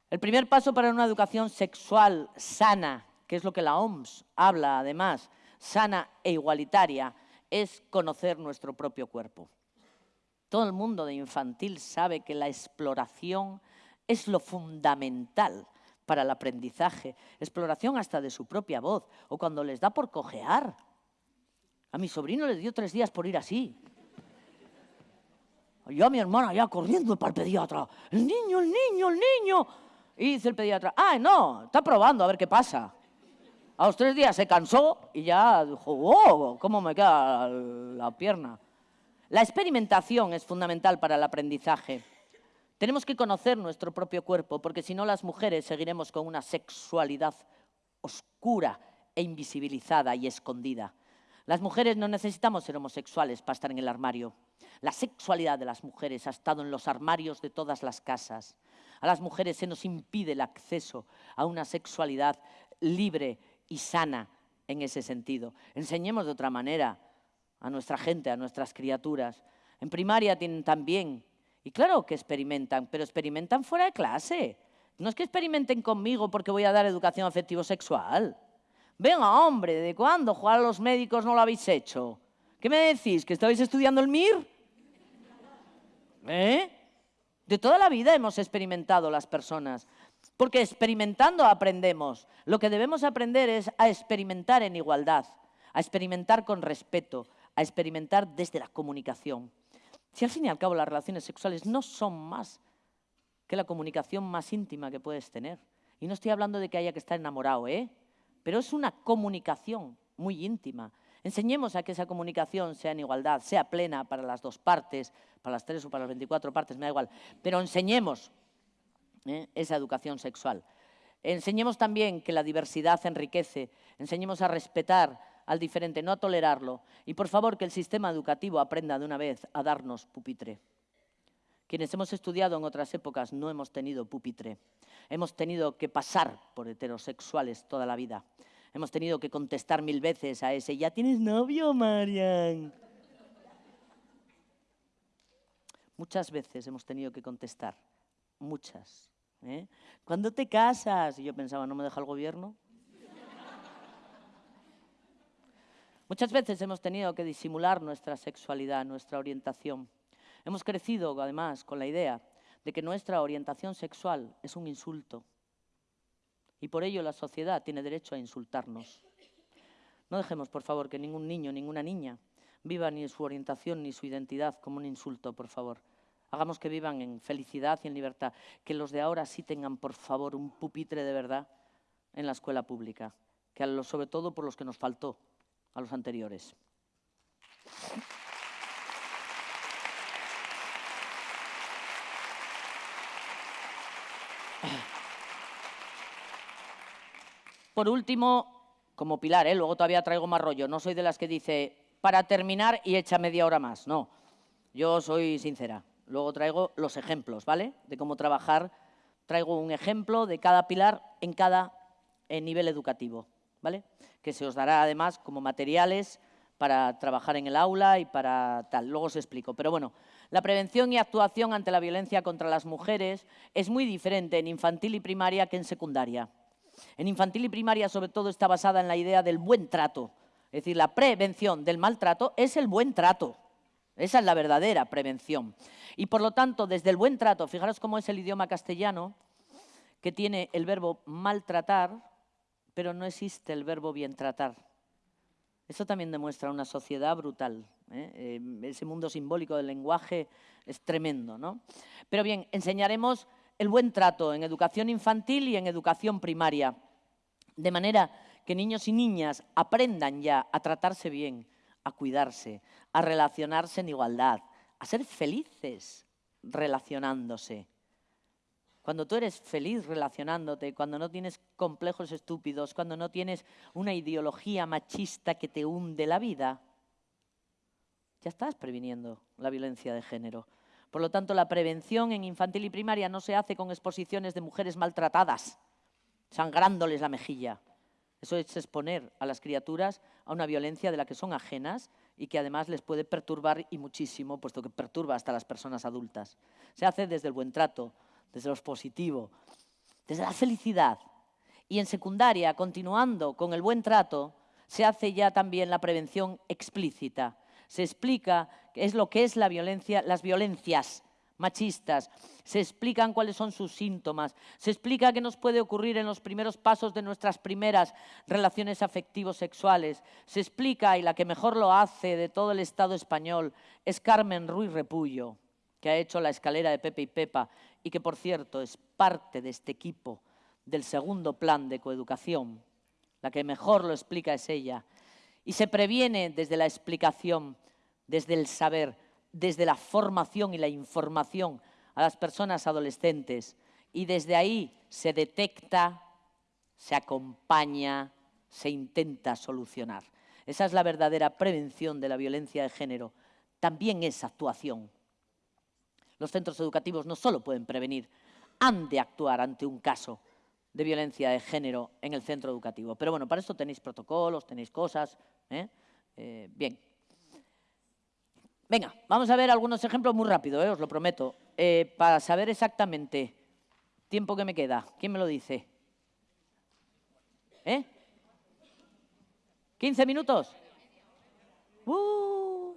El primer paso para una educación sexual sana, que es lo que la OMS habla además, sana e igualitaria, es conocer nuestro propio cuerpo. Todo el mundo de infantil sabe que la exploración es lo fundamental para el aprendizaje, exploración hasta de su propia voz, o cuando les da por cojear. A mi sobrino le dio tres días por ir así. Yo a mi hermana ya corriendo para el pediatra. El niño, el niño, el niño. Y dice el pediatra, ah, no, está probando a ver qué pasa. A los tres días se cansó y ya dijo, wow, ¿cómo me queda la pierna? La experimentación es fundamental para el aprendizaje. Tenemos que conocer nuestro propio cuerpo, porque si no las mujeres seguiremos con una sexualidad oscura e invisibilizada y escondida. Las mujeres no necesitamos ser homosexuales para estar en el armario. La sexualidad de las mujeres ha estado en los armarios de todas las casas. A las mujeres se nos impide el acceso a una sexualidad libre y sana en ese sentido. Enseñemos de otra manera a nuestra gente, a nuestras criaturas. En primaria tienen también, y claro que experimentan, pero experimentan fuera de clase. No es que experimenten conmigo porque voy a dar educación afectivo-sexual. Venga, hombre, ¿de cuándo jugar a los médicos no lo habéis hecho? ¿Qué me decís? ¿Que estabais estudiando el MIR? ¿Eh? De toda la vida hemos experimentado las personas, porque experimentando aprendemos. Lo que debemos aprender es a experimentar en igualdad, a experimentar con respeto, a experimentar desde la comunicación. Si al fin y al cabo las relaciones sexuales no son más que la comunicación más íntima que puedes tener. Y no estoy hablando de que haya que estar enamorado, ¿eh? pero es una comunicación muy íntima. Enseñemos a que esa comunicación sea en igualdad, sea plena para las dos partes, para las tres o para las 24 partes, me da igual, pero enseñemos ¿eh? esa educación sexual. Enseñemos también que la diversidad enriquece, enseñemos a respetar al diferente, no a tolerarlo. Y por favor, que el sistema educativo aprenda de una vez a darnos pupitre. Quienes hemos estudiado en otras épocas no hemos tenido pupitre. Hemos tenido que pasar por heterosexuales toda la vida. Hemos tenido que contestar mil veces a ese, ¿ya tienes novio, Marian? Muchas veces hemos tenido que contestar, muchas. ¿eh? ¿Cuándo te casas? Y yo pensaba, ¿no me deja el gobierno? Muchas veces hemos tenido que disimular nuestra sexualidad, nuestra orientación. Hemos crecido, además, con la idea de que nuestra orientación sexual es un insulto. Y por ello la sociedad tiene derecho a insultarnos. No dejemos, por favor, que ningún niño, ninguna niña viva ni su orientación ni su identidad como un insulto, por favor. Hagamos que vivan en felicidad y en libertad. Que los de ahora sí tengan, por favor, un pupitre de verdad en la escuela pública. Que sobre todo por los que nos faltó a los anteriores. Por último, como pilar, ¿eh? luego todavía traigo más rollo, no soy de las que dice, para terminar y echa media hora más, no. Yo soy sincera. Luego traigo los ejemplos, ¿vale? De cómo trabajar. Traigo un ejemplo de cada pilar en cada nivel educativo, ¿vale? Que se os dará además como materiales para trabajar en el aula y para tal. Luego os explico. Pero bueno, la prevención y actuación ante la violencia contra las mujeres es muy diferente en infantil y primaria que en secundaria. En infantil y primaria, sobre todo, está basada en la idea del buen trato. Es decir, la prevención del maltrato es el buen trato. Esa es la verdadera prevención. Y por lo tanto, desde el buen trato, fijaros cómo es el idioma castellano, que tiene el verbo maltratar, pero no existe el verbo bien tratar. Eso también demuestra una sociedad brutal. ¿eh? Eh, ese mundo simbólico del lenguaje es tremendo. ¿no? Pero bien, enseñaremos el buen trato en educación infantil y en educación primaria, de manera que niños y niñas aprendan ya a tratarse bien, a cuidarse, a relacionarse en igualdad, a ser felices relacionándose. Cuando tú eres feliz relacionándote, cuando no tienes complejos estúpidos, cuando no tienes una ideología machista que te hunde la vida, ya estás previniendo la violencia de género. Por lo tanto, la prevención en infantil y primaria no se hace con exposiciones de mujeres maltratadas, sangrándoles la mejilla. Eso es exponer a las criaturas a una violencia de la que son ajenas y que además les puede perturbar y muchísimo, puesto que perturba hasta las personas adultas. Se hace desde el buen trato, desde lo positivo, desde la felicidad. Y en secundaria, continuando con el buen trato, se hace ya también la prevención explícita. Se explica qué es lo que es la violencia, las violencias machistas, se explican cuáles son sus síntomas, se explica qué nos puede ocurrir en los primeros pasos de nuestras primeras relaciones afectivos sexuales, se explica, y la que mejor lo hace de todo el Estado español, es Carmen Ruiz Repullo, que ha hecho la escalera de Pepe y Pepa y que, por cierto, es parte de este equipo del segundo plan de coeducación. La que mejor lo explica es ella. Y se previene desde la explicación, desde el saber, desde la formación y la información a las personas adolescentes y desde ahí se detecta, se acompaña, se intenta solucionar. Esa es la verdadera prevención de la violencia de género. También es actuación. Los centros educativos no solo pueden prevenir, han de actuar ante un caso de violencia de género en el centro educativo. Pero bueno, para esto tenéis protocolos, tenéis cosas. ¿eh? Eh, bien. Venga, vamos a ver algunos ejemplos muy rápido, ¿eh? os lo prometo, eh, para saber exactamente tiempo que me queda. ¿Quién me lo dice? ¿Eh? ¿15 minutos? Uh,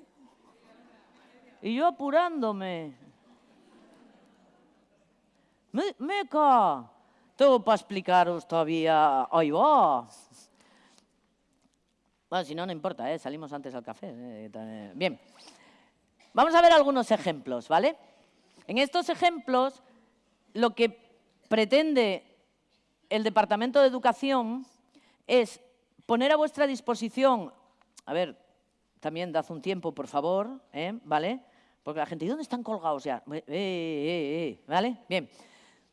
y yo apurándome. Me, meca, tengo para explicaros todavía. Ahí va. Bueno, si no, no importa, ¿eh? salimos antes al café. ¿eh? Bien. Vamos a ver algunos ejemplos, ¿vale? En estos ejemplos, lo que pretende el Departamento de Educación es poner a vuestra disposición, a ver, también dad un tiempo, por favor, ¿eh? ¿vale? Porque la gente, ¿y dónde están colgados ya? Eh, eh, eh, ¿Vale? Bien.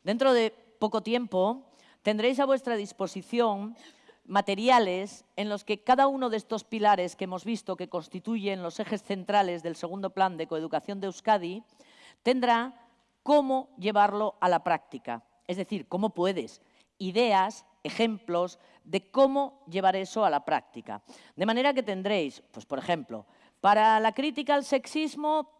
Dentro de poco tiempo tendréis a vuestra disposición materiales en los que cada uno de estos pilares que hemos visto que constituyen los ejes centrales del segundo plan de coeducación de Euskadi tendrá cómo llevarlo a la práctica. Es decir, cómo puedes, ideas, ejemplos de cómo llevar eso a la práctica. De manera que tendréis, pues por ejemplo, para la crítica al sexismo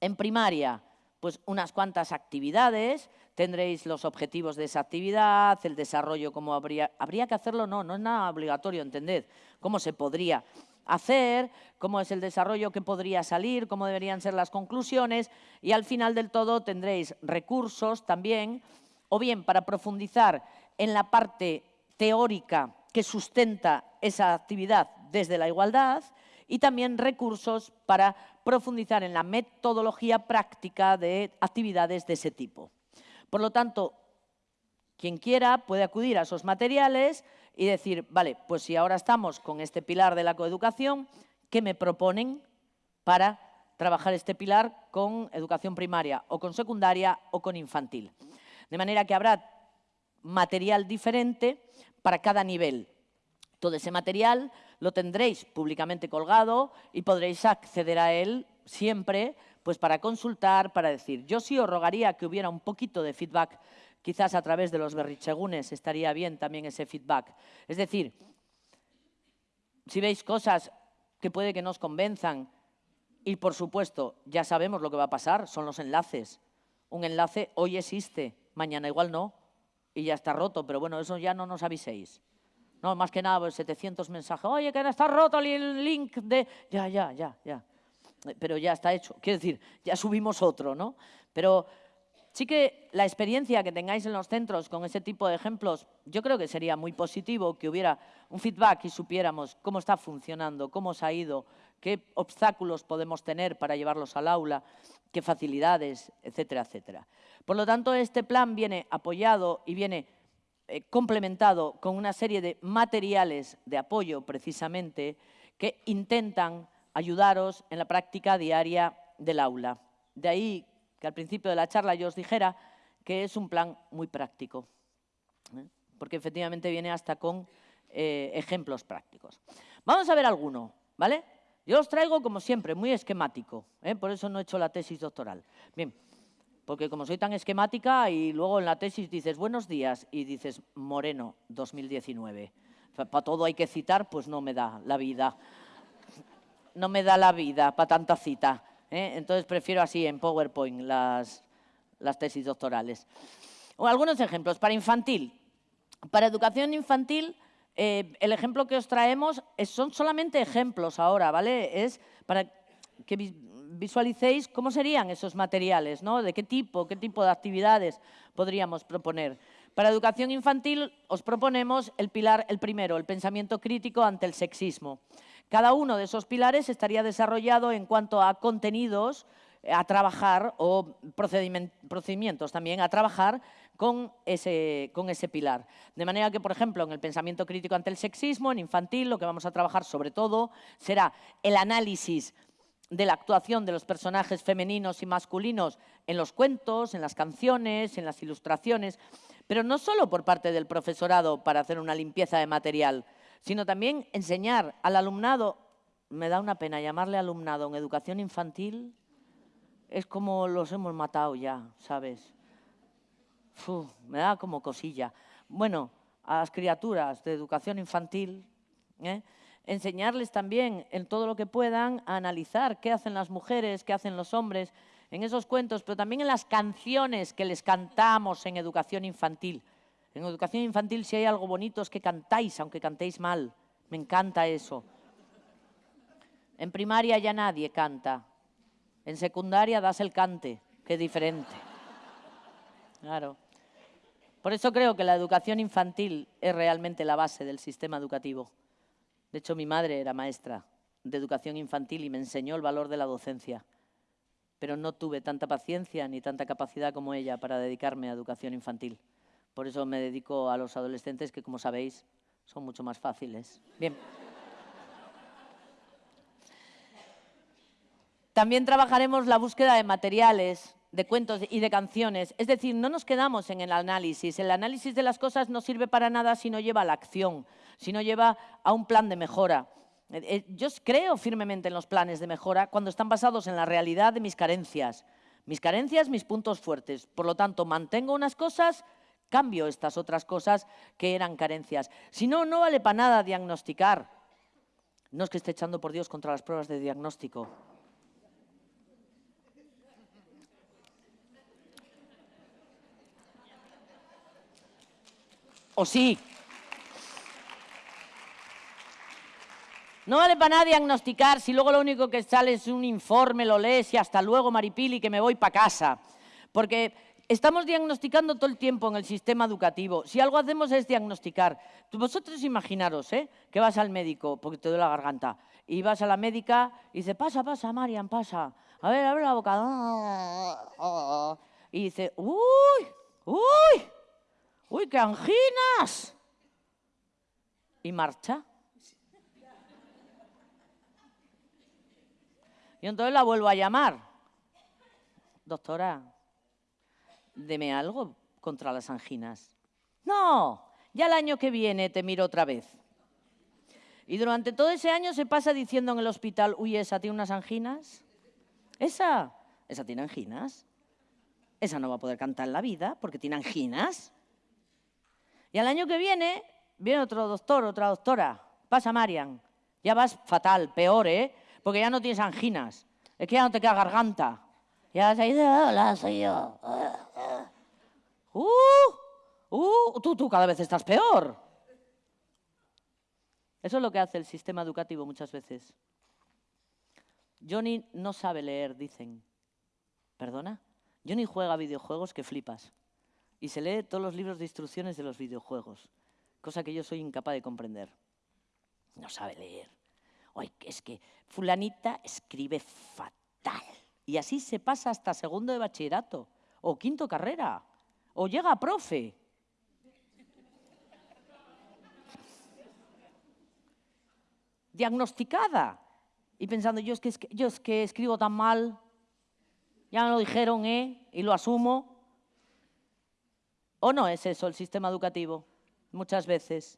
en primaria, pues unas cuantas actividades, tendréis los objetivos de esa actividad, el desarrollo, cómo habría, habría que hacerlo, no, no es nada obligatorio, entended, cómo se podría hacer, cómo es el desarrollo que podría salir, cómo deberían ser las conclusiones y al final del todo tendréis recursos también, o bien para profundizar en la parte teórica que sustenta esa actividad desde la igualdad y también recursos para profundizar en la metodología práctica de actividades de ese tipo. Por lo tanto, quien quiera puede acudir a esos materiales y decir, vale, pues si ahora estamos con este pilar de la coeducación, ¿qué me proponen para trabajar este pilar con educación primaria o con secundaria o con infantil? De manera que habrá material diferente para cada nivel. Todo ese material lo tendréis públicamente colgado y podréis acceder a él siempre pues para consultar, para decir. Yo sí os rogaría que hubiera un poquito de feedback, quizás a través de los berrichegunes estaría bien también ese feedback. Es decir, si veis cosas que puede que nos convenzan, y por supuesto, ya sabemos lo que va a pasar, son los enlaces. Un enlace hoy existe, mañana igual no, y ya está roto, pero bueno, eso ya no nos aviséis. No, más que nada, 700 pues, mensajes. Oye, que no está roto el link de... Ya, ya, ya, ya. Pero ya está hecho. Quiero decir, ya subimos otro, ¿no? Pero sí que la experiencia que tengáis en los centros con ese tipo de ejemplos, yo creo que sería muy positivo que hubiera un feedback y supiéramos cómo está funcionando, cómo se ha ido, qué obstáculos podemos tener para llevarlos al aula, qué facilidades, etcétera, etcétera. Por lo tanto, este plan viene apoyado y viene eh, complementado con una serie de materiales de apoyo precisamente que intentan ayudaros en la práctica diaria del aula. De ahí que al principio de la charla yo os dijera que es un plan muy práctico, ¿eh? porque efectivamente viene hasta con eh, ejemplos prácticos. Vamos a ver alguno, ¿vale? Yo os traigo, como siempre, muy esquemático, por eso no he hecho la tesis doctoral. Bien, porque como soy tan esquemática y luego en la tesis dices buenos días y dices Moreno 2019. Para todo hay que citar, pues no me da la vida. No me da la vida para tanta cita. ¿eh? Entonces prefiero así en PowerPoint las, las tesis doctorales. O algunos ejemplos. Para infantil. Para educación infantil, eh, el ejemplo que os traemos son solamente ejemplos ahora, ¿vale? Es para que visualicéis cómo serían esos materiales, ¿no? De qué tipo, qué tipo de actividades podríamos proponer. Para educación infantil os proponemos el pilar, el primero, el pensamiento crítico ante el sexismo. Cada uno de esos pilares estaría desarrollado en cuanto a contenidos eh, a trabajar o procedimientos también a trabajar con ese, con ese pilar. De manera que, por ejemplo, en el pensamiento crítico ante el sexismo, en infantil, lo que vamos a trabajar sobre todo será el análisis de la actuación de los personajes femeninos y masculinos en los cuentos, en las canciones, en las ilustraciones, pero no solo por parte del profesorado para hacer una limpieza de material, sino también enseñar al alumnado, me da una pena llamarle alumnado en educación infantil, es como los hemos matado ya, ¿sabes? me da como cosilla. Bueno, a las criaturas de educación infantil, ¿eh? enseñarles también en todo lo que puedan a analizar qué hacen las mujeres, qué hacen los hombres en esos cuentos, pero también en las canciones que les cantamos en educación infantil. En educación infantil si hay algo bonito es que cantáis, aunque cantéis mal. Me encanta eso. En primaria ya nadie canta. En secundaria das el cante, que es diferente. Claro. Por eso creo que la educación infantil es realmente la base del sistema educativo. De hecho, mi madre era maestra de educación infantil y me enseñó el valor de la docencia. Pero no tuve tanta paciencia ni tanta capacidad como ella para dedicarme a educación infantil. Por eso me dedico a los adolescentes que, como sabéis, son mucho más fáciles. Bien. También trabajaremos la búsqueda de materiales, de cuentos y de canciones. Es decir, no nos quedamos en el análisis. El análisis de las cosas no sirve para nada si no lleva a la acción, si no lleva a un plan de mejora. Eh, eh, yo creo firmemente en los planes de mejora cuando están basados en la realidad de mis carencias. Mis carencias, mis puntos fuertes. Por lo tanto, mantengo unas cosas Cambio estas otras cosas que eran carencias. Si no, no vale para nada diagnosticar. No es que esté echando por Dios contra las pruebas de diagnóstico. ¿O sí? No vale para nada diagnosticar si luego lo único que sale es un informe, lo lees y hasta luego, Maripili, que me voy para casa. Porque Estamos diagnosticando todo el tiempo en el sistema educativo. Si algo hacemos es diagnosticar. Vosotros imaginaros ¿eh? que vas al médico porque te duele la garganta y vas a la médica y dice, pasa, pasa, Marian, pasa. A ver, abre la boca. Y dice, uy, uy, uy, qué anginas. Y marcha. Y entonces la vuelvo a llamar. Doctora, deme algo contra las anginas. No, ya el año que viene te miro otra vez. Y durante todo ese año se pasa diciendo en el hospital, uy, esa tiene unas anginas. Esa, esa tiene anginas. Esa no va a poder cantar en la vida porque tiene anginas. Y al año que viene viene otro doctor, otra doctora. Pasa, Marian. Ya vas fatal, peor, ¿eh? Porque ya no tienes anginas. Es que ya no te queda garganta. Ya has ido, hola, soy yo. ¡Uh! ¡Uh! Tú, tú cada vez estás peor. Eso es lo que hace el sistema educativo muchas veces. Johnny no sabe leer, dicen. ¿Perdona? Johnny juega videojuegos que flipas. Y se lee todos los libros de instrucciones de los videojuegos, cosa que yo soy incapaz de comprender. No sabe leer. Oye, es que fulanita escribe fatal. Y así se pasa hasta segundo de bachillerato o quinto carrera o llega profe. Diagnosticada. Y pensando, yo es, que, yo es que escribo tan mal, ya me lo dijeron, ¿eh? Y lo asumo. ¿O no es eso el sistema educativo? Muchas veces.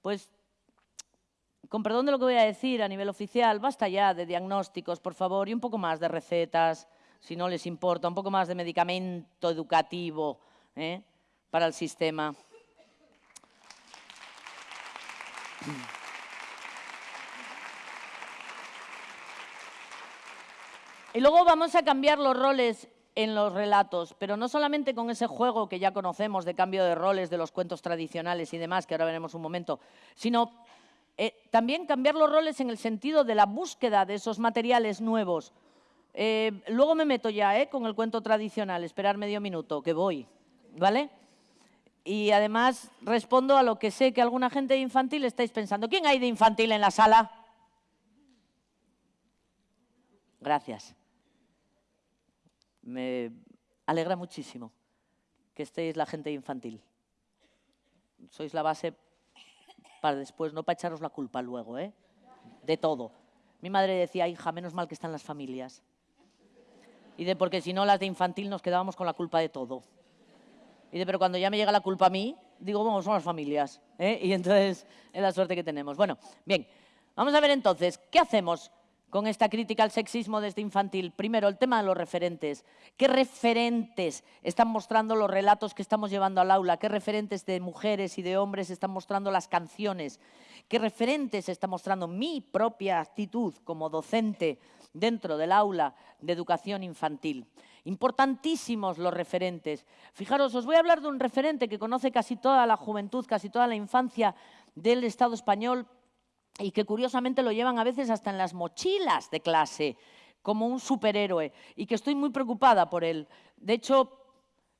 Pues, con perdón de lo que voy a decir a nivel oficial, basta ya de diagnósticos, por favor, y un poco más de recetas, si no les importa, un poco más de medicamento educativo ¿eh? para el sistema. Y luego vamos a cambiar los roles en los relatos, pero no solamente con ese juego que ya conocemos de cambio de roles de los cuentos tradicionales y demás, que ahora veremos un momento, sino eh, también cambiar los roles en el sentido de la búsqueda de esos materiales nuevos. Eh, luego me meto ya eh, con el cuento tradicional, esperar medio minuto, que voy, ¿vale? Y además respondo a lo que sé que alguna gente de infantil estáis pensando. ¿Quién hay de infantil en la sala? Gracias. Me alegra muchísimo que estéis la gente infantil. Sois la base para después, no para echaros la culpa luego, ¿eh? De todo. Mi madre decía, hija, menos mal que están las familias. Y de porque si no, las de infantil nos quedábamos con la culpa de todo. Y de pero cuando ya me llega la culpa a mí, digo, bueno, son las familias. ¿eh? Y entonces es la suerte que tenemos. Bueno, bien, vamos a ver entonces, ¿qué hacemos con esta crítica al sexismo desde infantil. Primero, el tema de los referentes. ¿Qué referentes están mostrando los relatos que estamos llevando al aula? ¿Qué referentes de mujeres y de hombres están mostrando las canciones? ¿Qué referentes está mostrando mi propia actitud como docente dentro del aula de educación infantil? Importantísimos los referentes. Fijaros, os voy a hablar de un referente que conoce casi toda la juventud, casi toda la infancia del Estado español, y que curiosamente lo llevan a veces hasta en las mochilas de clase, como un superhéroe, y que estoy muy preocupada por él. De hecho,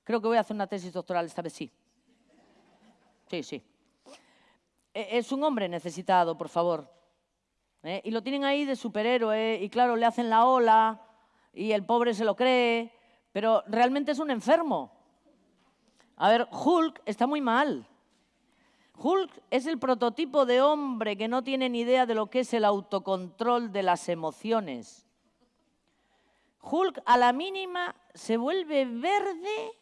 creo que voy a hacer una tesis doctoral esta vez sí. Sí, sí. E, es un hombre necesitado, por favor. ¿eh? Y lo tienen ahí de superhéroe, y claro, le hacen la ola, y el pobre se lo cree, pero realmente es un enfermo. A ver, Hulk está muy mal. Hulk es el prototipo de hombre que no tiene ni idea de lo que es el autocontrol de las emociones. Hulk a la mínima se vuelve verde,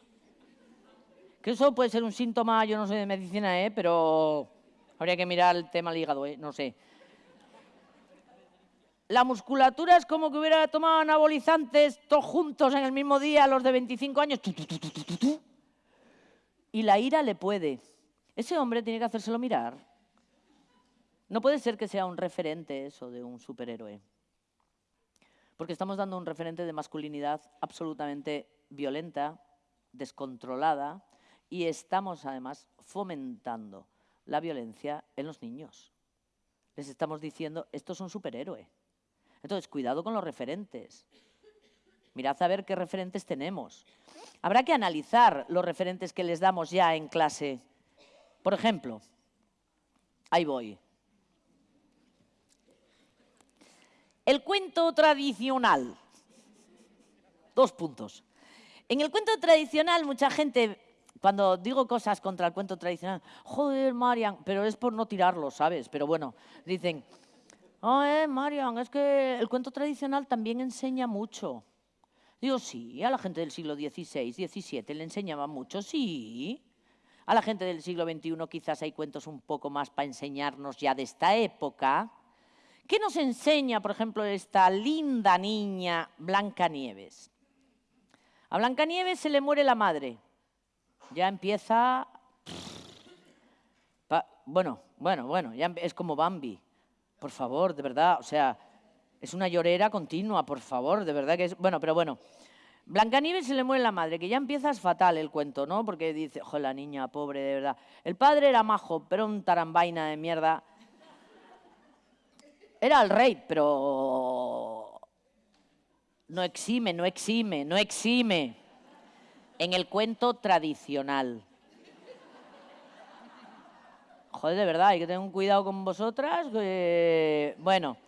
que eso puede ser un síntoma, yo no soy de medicina, ¿eh? pero habría que mirar el tema del hígado, ¿eh? no sé. La musculatura es como que hubiera tomado anabolizantes todos juntos en el mismo día, los de 25 años. Y la ira le puede. Ese hombre tiene que hacérselo mirar. No puede ser que sea un referente eso de un superhéroe. Porque estamos dando un referente de masculinidad absolutamente violenta, descontrolada, y estamos además fomentando la violencia en los niños. Les estamos diciendo, esto es un superhéroe. Entonces, cuidado con los referentes. Mirad a ver qué referentes tenemos. Habrá que analizar los referentes que les damos ya en clase por ejemplo, ahí voy. El cuento tradicional. Dos puntos. En el cuento tradicional, mucha gente, cuando digo cosas contra el cuento tradicional, joder, Marian, pero es por no tirarlo, ¿sabes? Pero bueno, dicen, oh, eh, Marian, es que el cuento tradicional también enseña mucho. Digo, sí, a la gente del siglo XVI, XVII le enseñaba mucho, sí. A la gente del siglo XXI quizás hay cuentos un poco más para enseñarnos ya de esta época. ¿Qué nos enseña, por ejemplo, esta linda niña Blanca Nieves? A Blanca Nieves se le muere la madre. Ya empieza... Bueno, bueno, bueno, ya es como Bambi. Por favor, de verdad, o sea, es una llorera continua, por favor, de verdad que es... Bueno, pero bueno, Blancanieves se le muere la madre, que ya empiezas fatal el cuento, ¿no? Porque dice, ojo, la niña, pobre, de verdad. El padre era majo, pero un tarambaina de mierda. Era el rey, pero no exime, no exime, no exime. En el cuento tradicional. Joder, de verdad, hay que tener un cuidado con vosotras. Bueno,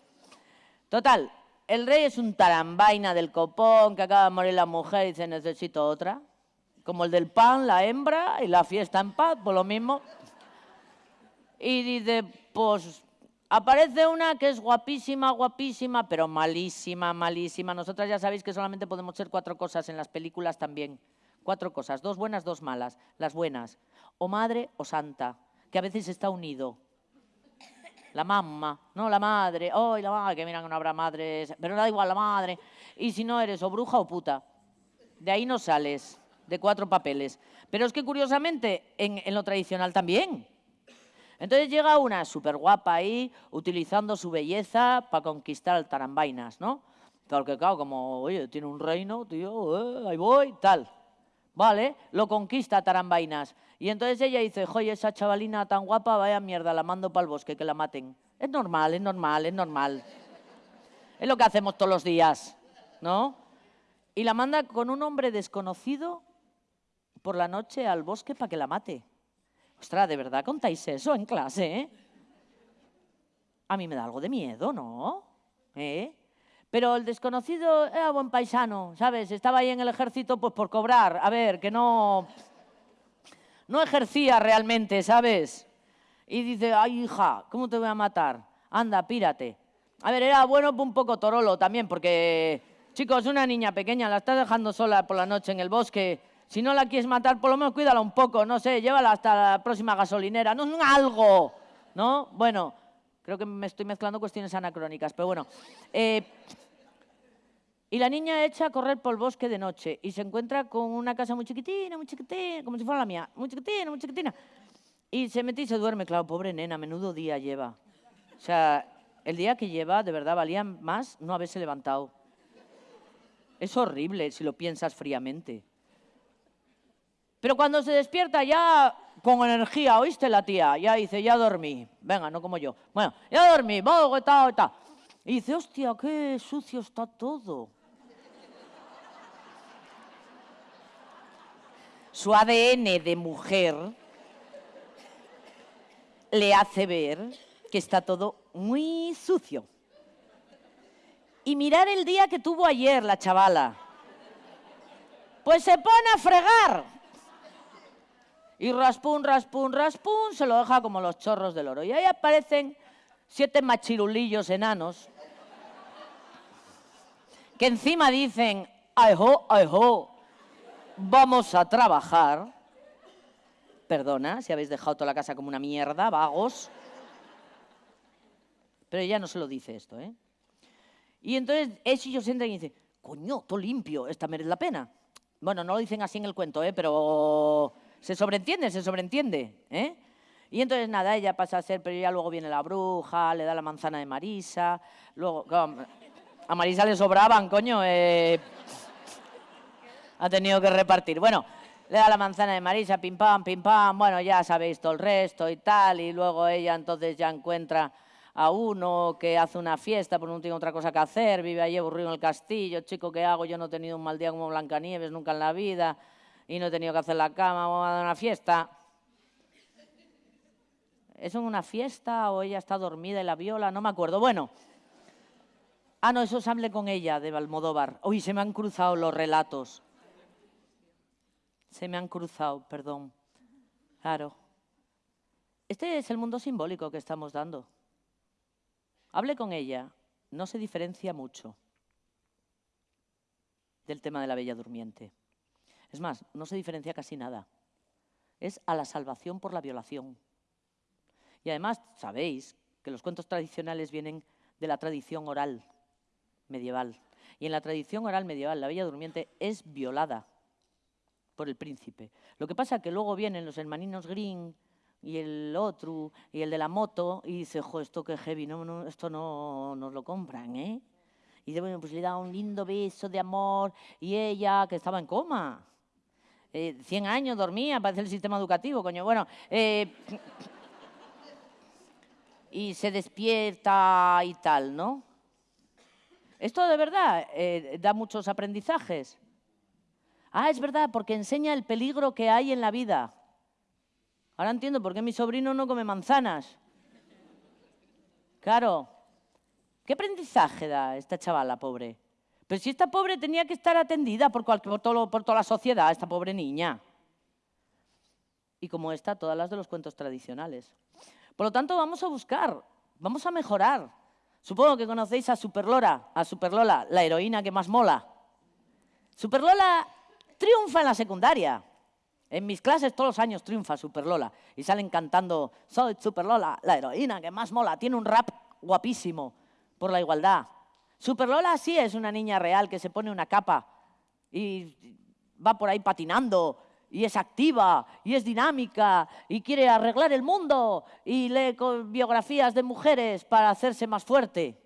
total, el rey es un tarambaina del copón que acaba de morir la mujer y dice necesito otra. Como el del pan, la hembra y la fiesta en paz, por lo mismo. Y dice, pues aparece una que es guapísima, guapísima, pero malísima, malísima. Nosotras ya sabéis que solamente podemos ser cuatro cosas en las películas también. Cuatro cosas, dos buenas, dos malas. Las buenas, o madre o santa, que a veces está unido la mamá, no la madre, oh, la madre, que mira que no habrá madres, pero da igual la madre. Y si no eres o bruja o puta, de ahí no sales, de cuatro papeles. Pero es que curiosamente en, lo tradicional también. Entonces llega una súper guapa ahí, utilizando su belleza para conquistar al tarambainas, ¿no? Tal que claro, como, oye, tiene un reino, tío, eh, ahí voy, tal. Vale, lo conquista Tarambainas. Y entonces ella dice, oye, esa chavalina tan guapa, vaya mierda, la mando para el bosque, que la maten. Es normal, es normal, es normal. Es lo que hacemos todos los días, ¿no? Y la manda con un hombre desconocido por la noche al bosque para que la mate. Ostras, ¿de verdad contáis eso en clase, eh? A mí me da algo de miedo, ¿no? ¿Eh? Pero el desconocido era buen paisano, ¿sabes? Estaba ahí en el ejército pues por cobrar. A ver, que no... No ejercía realmente, ¿sabes? Y dice, ay, hija, ¿cómo te voy a matar? Anda, pírate. A ver, era bueno un poco torolo también, porque, chicos, una niña pequeña la estás dejando sola por la noche en el bosque. Si no la quieres matar, por lo menos cuídala un poco, no sé, llévala hasta la próxima gasolinera, no, algo, ¿no? Bueno, creo que me estoy mezclando cuestiones anacrónicas, pero bueno. Eh, y la niña echa a correr por el bosque de noche y se encuentra con una casa muy chiquitina, muy chiquitina, como si fuera la mía, muy chiquitina, muy chiquitina. Y se mete y se duerme, claro, pobre nena, menudo día lleva. O sea, el día que lleva, de verdad, valía más no haberse levantado. Es horrible si lo piensas fríamente. Pero cuando se despierta ya con energía, ¿oíste la tía? Ya dice, ya dormí. Venga, no como yo. Bueno, ya dormí, vamos, tal, tal. Y dice, hostia, qué sucio está todo. Su ADN de mujer le hace ver que está todo muy sucio. Y mirar el día que tuvo ayer la chavala. Pues se pone a fregar. Y raspún, raspún, raspún, se lo deja como los chorros del oro. Y ahí aparecen siete machirulillos enanos que encima dicen, ay ho, vamos a trabajar. Perdona si habéis dejado toda la casa como una mierda, vagos. Pero ella no se lo dice esto, ¿eh? Y entonces ellos entran y dicen, coño, todo limpio, esta merece la pena. Bueno, no lo dicen así en el cuento, ¿eh? Pero se sobreentiende, se sobreentiende, ¿eh? Y entonces nada, ella pasa a ser, pero ya luego viene la bruja, le da la manzana de Marisa, luego... a Marisa le sobraban, coño, eh, ha tenido que repartir. Bueno, le da la manzana de Marisa, pim pam, pim pam, bueno, ya sabéis todo el resto y tal, y luego ella entonces ya encuentra a uno que hace una fiesta porque no tiene otra cosa que hacer, vive allí aburrido en el castillo, chico, ¿qué hago? Yo no he tenido un mal día como Blancanieves nunca en la vida y no he tenido que hacer la cama, vamos a dar una fiesta. ¿Es una fiesta o ella está dormida y la viola? No me acuerdo. Bueno. Ah, no, eso es hable con ella de Balmodóvar. Uy, se me han cruzado los relatos. Se me han cruzado, perdón. Claro. Este es el mundo simbólico que estamos dando. Hable con ella, no se diferencia mucho del tema de la Bella Durmiente. Es más, no se diferencia casi nada. Es a la salvación por la violación. Y además, sabéis que los cuentos tradicionales vienen de la tradición oral medieval. Y en la tradición oral medieval, la Bella Durmiente es violada por el príncipe. Lo que pasa es que luego vienen los hermaninos Green y el otro, y el de la moto, y dice, jo, esto que heavy, no, esto no nos lo compran, ¿eh? Y dice, bueno, pues le da un lindo beso de amor, y ella, que estaba en coma, eh, 100 años dormía, parece el sistema educativo, coño, bueno, eh, y se despierta y tal, ¿no? Esto de verdad eh, da muchos aprendizajes. Ah, es verdad, porque enseña el peligro que hay en la vida. Ahora entiendo por qué mi sobrino no come manzanas. Claro. ¿Qué aprendizaje da esta chavala pobre? Pero si esta pobre tenía que estar atendida por, por, por toda la sociedad, esta pobre niña. Y como esta, todas las de los cuentos tradicionales. Por lo tanto, vamos a buscar, vamos a mejorar. Supongo que conocéis a Superlora, a Superlola, la heroína que más mola. Superlola triunfa en la secundaria. En mis clases todos los años triunfa Superlola y salen cantando Soy Superlola, la heroína que más mola. Tiene un rap guapísimo por la igualdad. Superlola sí es una niña real que se pone una capa y va por ahí patinando y es activa y es dinámica y quiere arreglar el mundo y lee biografías de mujeres para hacerse más fuerte.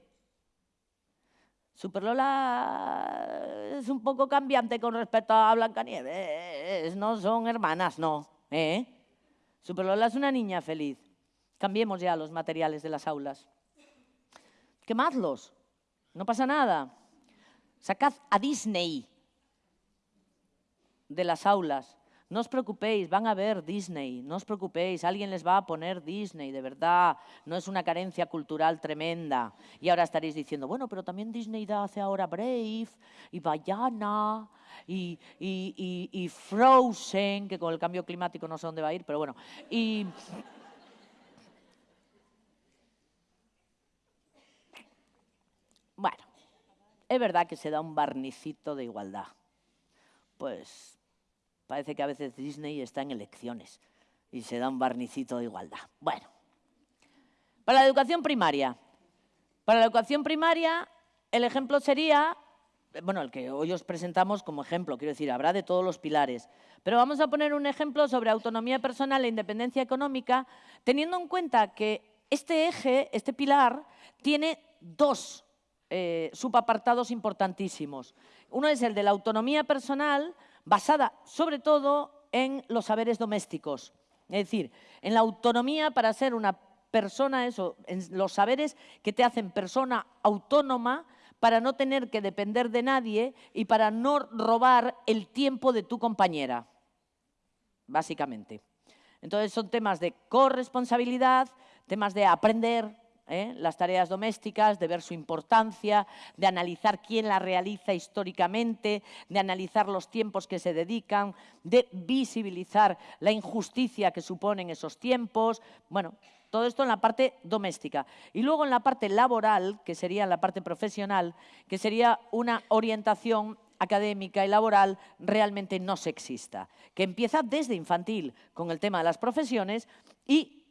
Superlola es un poco cambiante con respecto a Blancanieves. No son hermanas, no. ¿eh? Superlola es una niña feliz. Cambiemos ya los materiales de las aulas. Quemadlos. No pasa nada. Sacad a Disney de las aulas. No os preocupéis, van a ver Disney, no os preocupéis, alguien les va a poner Disney, de verdad, no es una carencia cultural tremenda. Y ahora estaréis diciendo, bueno, pero también Disney hace ahora Brave y Bayana y, y, Frozen, que con el cambio climático no sé dónde va a ir, pero bueno. Y... Bueno, es verdad que se da un barnicito de igualdad. Pues Parece que a veces Disney está en elecciones y se da un barnicito de igualdad. Bueno, para la educación primaria. Para la educación primaria, el ejemplo sería, bueno, el que hoy os presentamos como ejemplo, quiero decir, habrá de todos los pilares. Pero vamos a poner un ejemplo sobre autonomía personal e independencia económica, teniendo en cuenta que este eje, este pilar, tiene dos eh, subapartados importantísimos. Uno es el de la autonomía personal, basada sobre todo en los saberes domésticos, es decir, en la autonomía para ser una persona, eso, en los saberes que te hacen persona autónoma para no tener que depender de nadie y para no robar el tiempo de tu compañera, básicamente. Entonces son temas de corresponsabilidad, temas de aprender, ¿eh? las tareas domésticas, de ver su importancia, de analizar quién las realiza históricamente, de analizar los tiempos que se dedican, de visibilizar la injusticia que suponen esos tiempos. Bueno, todo esto en la parte doméstica. Y luego en la parte laboral, que sería la parte profesional, que sería una orientación académica y laboral realmente no sexista, que empieza desde infantil con el tema de las profesiones y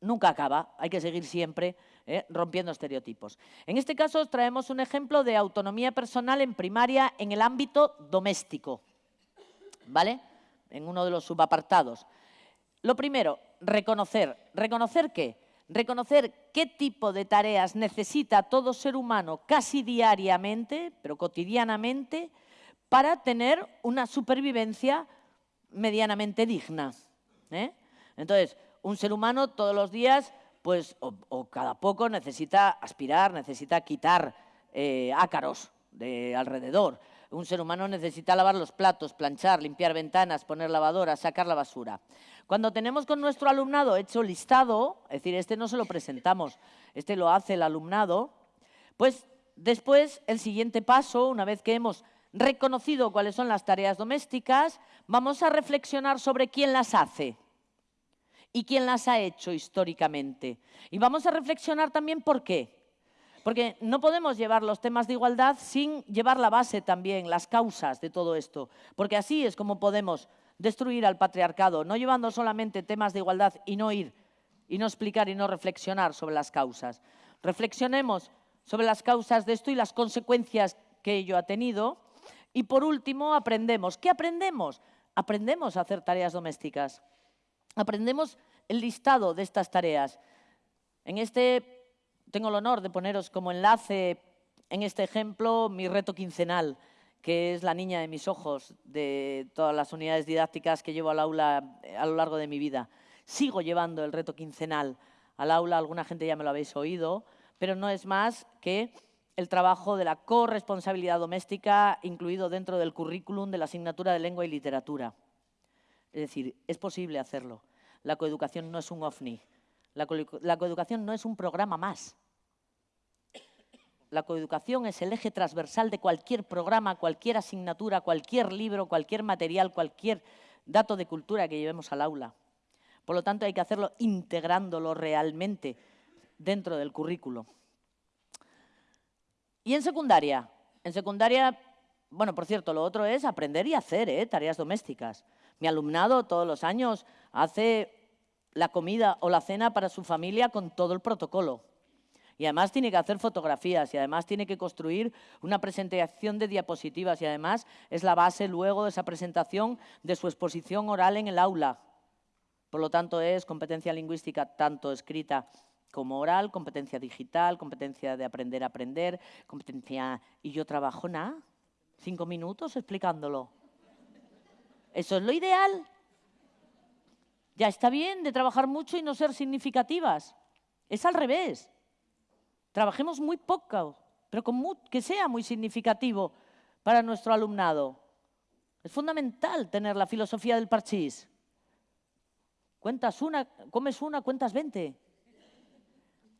nunca acaba, hay que seguir siempre ¿eh? rompiendo estereotipos. En este caso os traemos un ejemplo de autonomía personal en primaria en el ámbito doméstico, ¿vale? En uno de los subapartados. Lo primero, reconocer. ¿Reconocer qué? Reconocer qué tipo de tareas necesita todo ser humano casi diariamente, pero cotidianamente, para tener una supervivencia medianamente digna. ¿eh? Entonces, un ser humano todos los días pues o, cada poco necesita aspirar, necesita quitar eh, ácaros de alrededor. Un ser humano necesita lavar los platos, planchar, limpiar ventanas, poner lavadoras, sacar la basura. Cuando tenemos con nuestro alumnado hecho listado, es decir, este no se lo presentamos, este lo hace el alumnado, pues después el siguiente paso, una vez que hemos reconocido cuáles son las tareas domésticas, vamos a reflexionar sobre quién las hace y quién las ha hecho históricamente. Y vamos a reflexionar también por qué. Porque no podemos llevar los temas de igualdad sin llevar la base también, las causas de todo esto. Porque así es como podemos destruir al patriarcado, no llevando solamente temas de igualdad y no ir, y no explicar y no reflexionar sobre las causas. Reflexionemos sobre las causas de esto y las consecuencias que ello ha tenido. Y por último, aprendemos. ¿Qué aprendemos? Aprendemos a hacer tareas domésticas aprendemos el listado de estas tareas. En este tengo el honor de poneros como enlace en este ejemplo mi reto quincenal, que es la niña de mis ojos de todas las unidades didácticas que llevo al aula eh, a lo largo de mi vida. Sigo llevando el reto quincenal al aula, alguna gente ya me lo habéis oído, pero no es más que el trabajo de la corresponsabilidad doméstica incluido dentro del currículum de la asignatura de lengua y literatura. Es decir, es posible hacerlo. La coeducación no es un ovni. La, coeducación no es un programa más. La coeducación es el eje transversal de cualquier programa, cualquier asignatura, cualquier libro, cualquier material, cualquier dato de cultura que llevemos al aula. Por lo tanto, hay que hacerlo integrándolo realmente dentro del currículo. Y en secundaria, en secundaria, bueno, por cierto, lo otro es aprender y hacer ¿eh? tareas domésticas. Mi alumnado todos los años hace la comida o la cena para su familia con todo el protocolo. Y además tiene que hacer fotografías y además tiene que construir una presentación de diapositivas y además es la base luego de esa presentación de su exposición oral en el aula. Por lo tanto, es competencia lingüística tanto escrita como oral, competencia digital, competencia de aprender a aprender, competencia... Y yo trabajo nada, cinco minutos explicándolo. Eso es lo ideal. Ya está bien de trabajar mucho y no ser significativas. Es al revés. Trabajemos muy poco, pero que sea muy significativo para nuestro alumnado. Es fundamental tener la filosofía del parchís. Cuentas una, comes una, cuentas 20.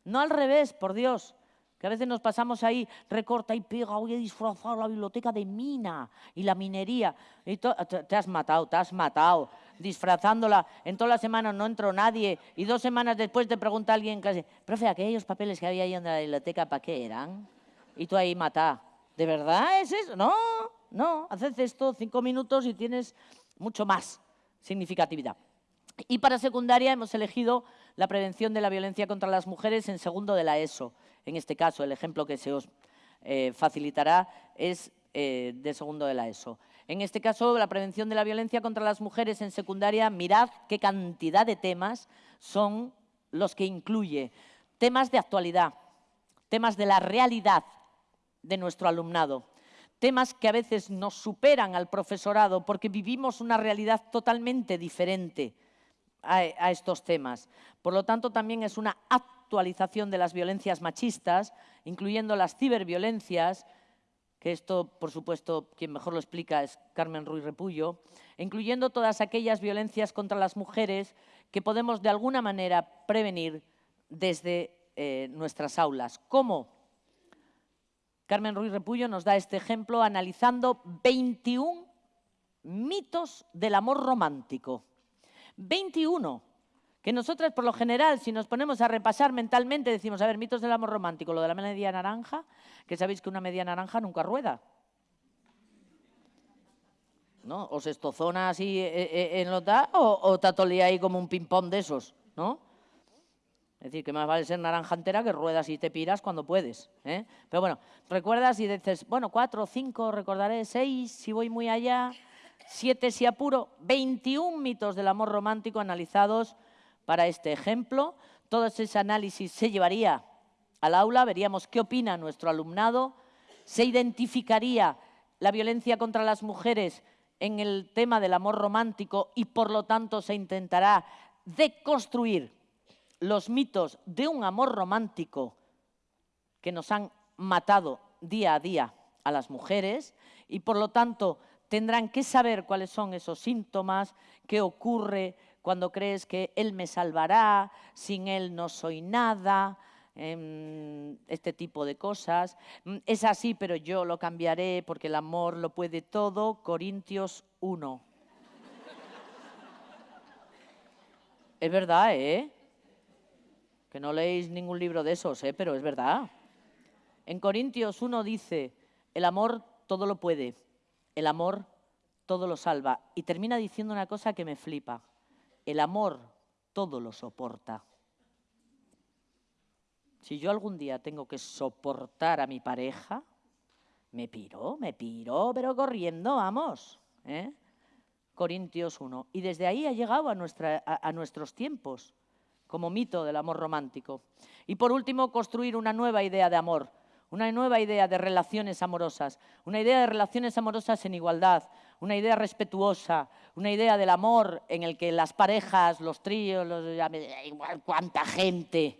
No al revés, por Dios. Que a veces nos pasamos ahí, recorta y pega, voy a disfrazar la biblioteca de mina y la minería. Y te has matado, te has matado, disfrazándola. En todas las semanas no entró nadie y dos semanas después te pregunta alguien, clase, profe, aquellos papeles que había ahí en la biblioteca, ¿para qué eran? Y tú ahí mata. ¿De verdad es eso? No, no, haces esto cinco minutos y tienes mucho más significatividad. Y para secundaria hemos elegido la prevención de la violencia contra las mujeres en segundo de la ESO. En este caso, el ejemplo que se os eh, facilitará es eh, de segundo de la ESO. En este caso, la prevención de la violencia contra las mujeres en secundaria, mirad qué cantidad de temas son los que incluye. Temas de actualidad, temas de la realidad de nuestro alumnado, temas que a veces nos superan al profesorado porque vivimos una realidad totalmente diferente a, estos temas. Por lo tanto, también es una actualización de las violencias machistas, incluyendo las ciberviolencias, que esto, por supuesto, quien mejor lo explica es Carmen Ruiz Repullo, incluyendo todas aquellas violencias contra las mujeres que podemos de alguna manera prevenir desde eh, nuestras aulas. ¿Cómo? Carmen Ruiz Repullo nos da este ejemplo analizando 21 mitos del amor romántico. 21. Que nosotras, por lo general, si nos ponemos a repasar mentalmente, decimos, a ver, mitos del amor romántico, lo de la media naranja, que sabéis que una media naranja nunca rueda. ¿No? O se estozona así eh, eh, en lo da, o, o tatolía ahí como un ping-pong de esos, ¿no? Es decir, que más vale ser naranja entera que ruedas y te piras cuando puedes. ¿eh? Pero bueno, recuerdas y dices, bueno, cuatro, cinco, recordaré seis, si voy muy allá, siete si apuro, 21 mitos del amor romántico analizados para este ejemplo. Todo ese análisis se llevaría al aula, veríamos qué opina nuestro alumnado, se identificaría la violencia contra las mujeres en el tema del amor romántico y por lo tanto se intentará deconstruir los mitos de un amor romántico que nos han matado día a día a las mujeres y por lo tanto tendrán que saber cuáles son esos síntomas, qué ocurre cuando crees que Él me salvará, sin Él no soy nada, em, este tipo de cosas. Mm, es así, pero yo lo cambiaré porque el amor lo puede todo. Corintios 1. es verdad, ¿eh? Que no leéis ningún libro de esos, ¿eh? Pero es verdad. En Corintios 1 dice, el amor todo lo puede el amor todo lo salva. Y termina diciendo una cosa que me flipa. El amor todo lo soporta. Si yo algún día tengo que soportar a mi pareja, me piro, me piro, pero corriendo, vamos. ¿eh? Corintios 1. Y desde ahí ha llegado a, nuestra, a nuestros tiempos como mito del amor romántico. Y por último, construir una nueva idea de amor una nueva idea de relaciones amorosas, una idea de relaciones amorosas en igualdad, una idea respetuosa, una idea del amor en el que las parejas, los tríos, los, igual cuánta gente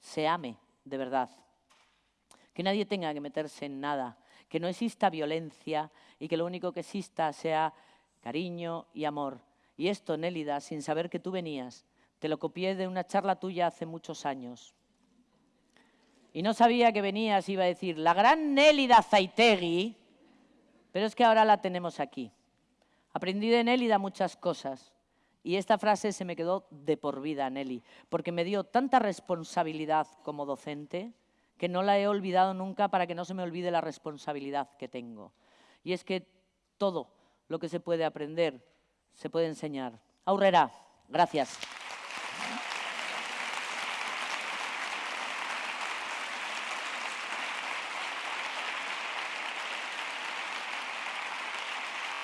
se ame de verdad. Que nadie tenga que meterse en nada, que no exista violencia y que lo único que exista sea cariño y amor. Y esto, Nélida, sin saber que tú venías, te lo copié de una charla tuya hace muchos años y no sabía que venías, iba a decir, la gran Nélida Zaitegui, pero es que ahora la tenemos aquí. Aprendí de Nélida muchas cosas y esta frase se me quedó de por vida, Nelly, porque me dio tanta responsabilidad como docente que no la he olvidado nunca para que no se me olvide la responsabilidad que tengo. Y es que todo lo que se puede aprender se puede enseñar. Aurrera, gracias.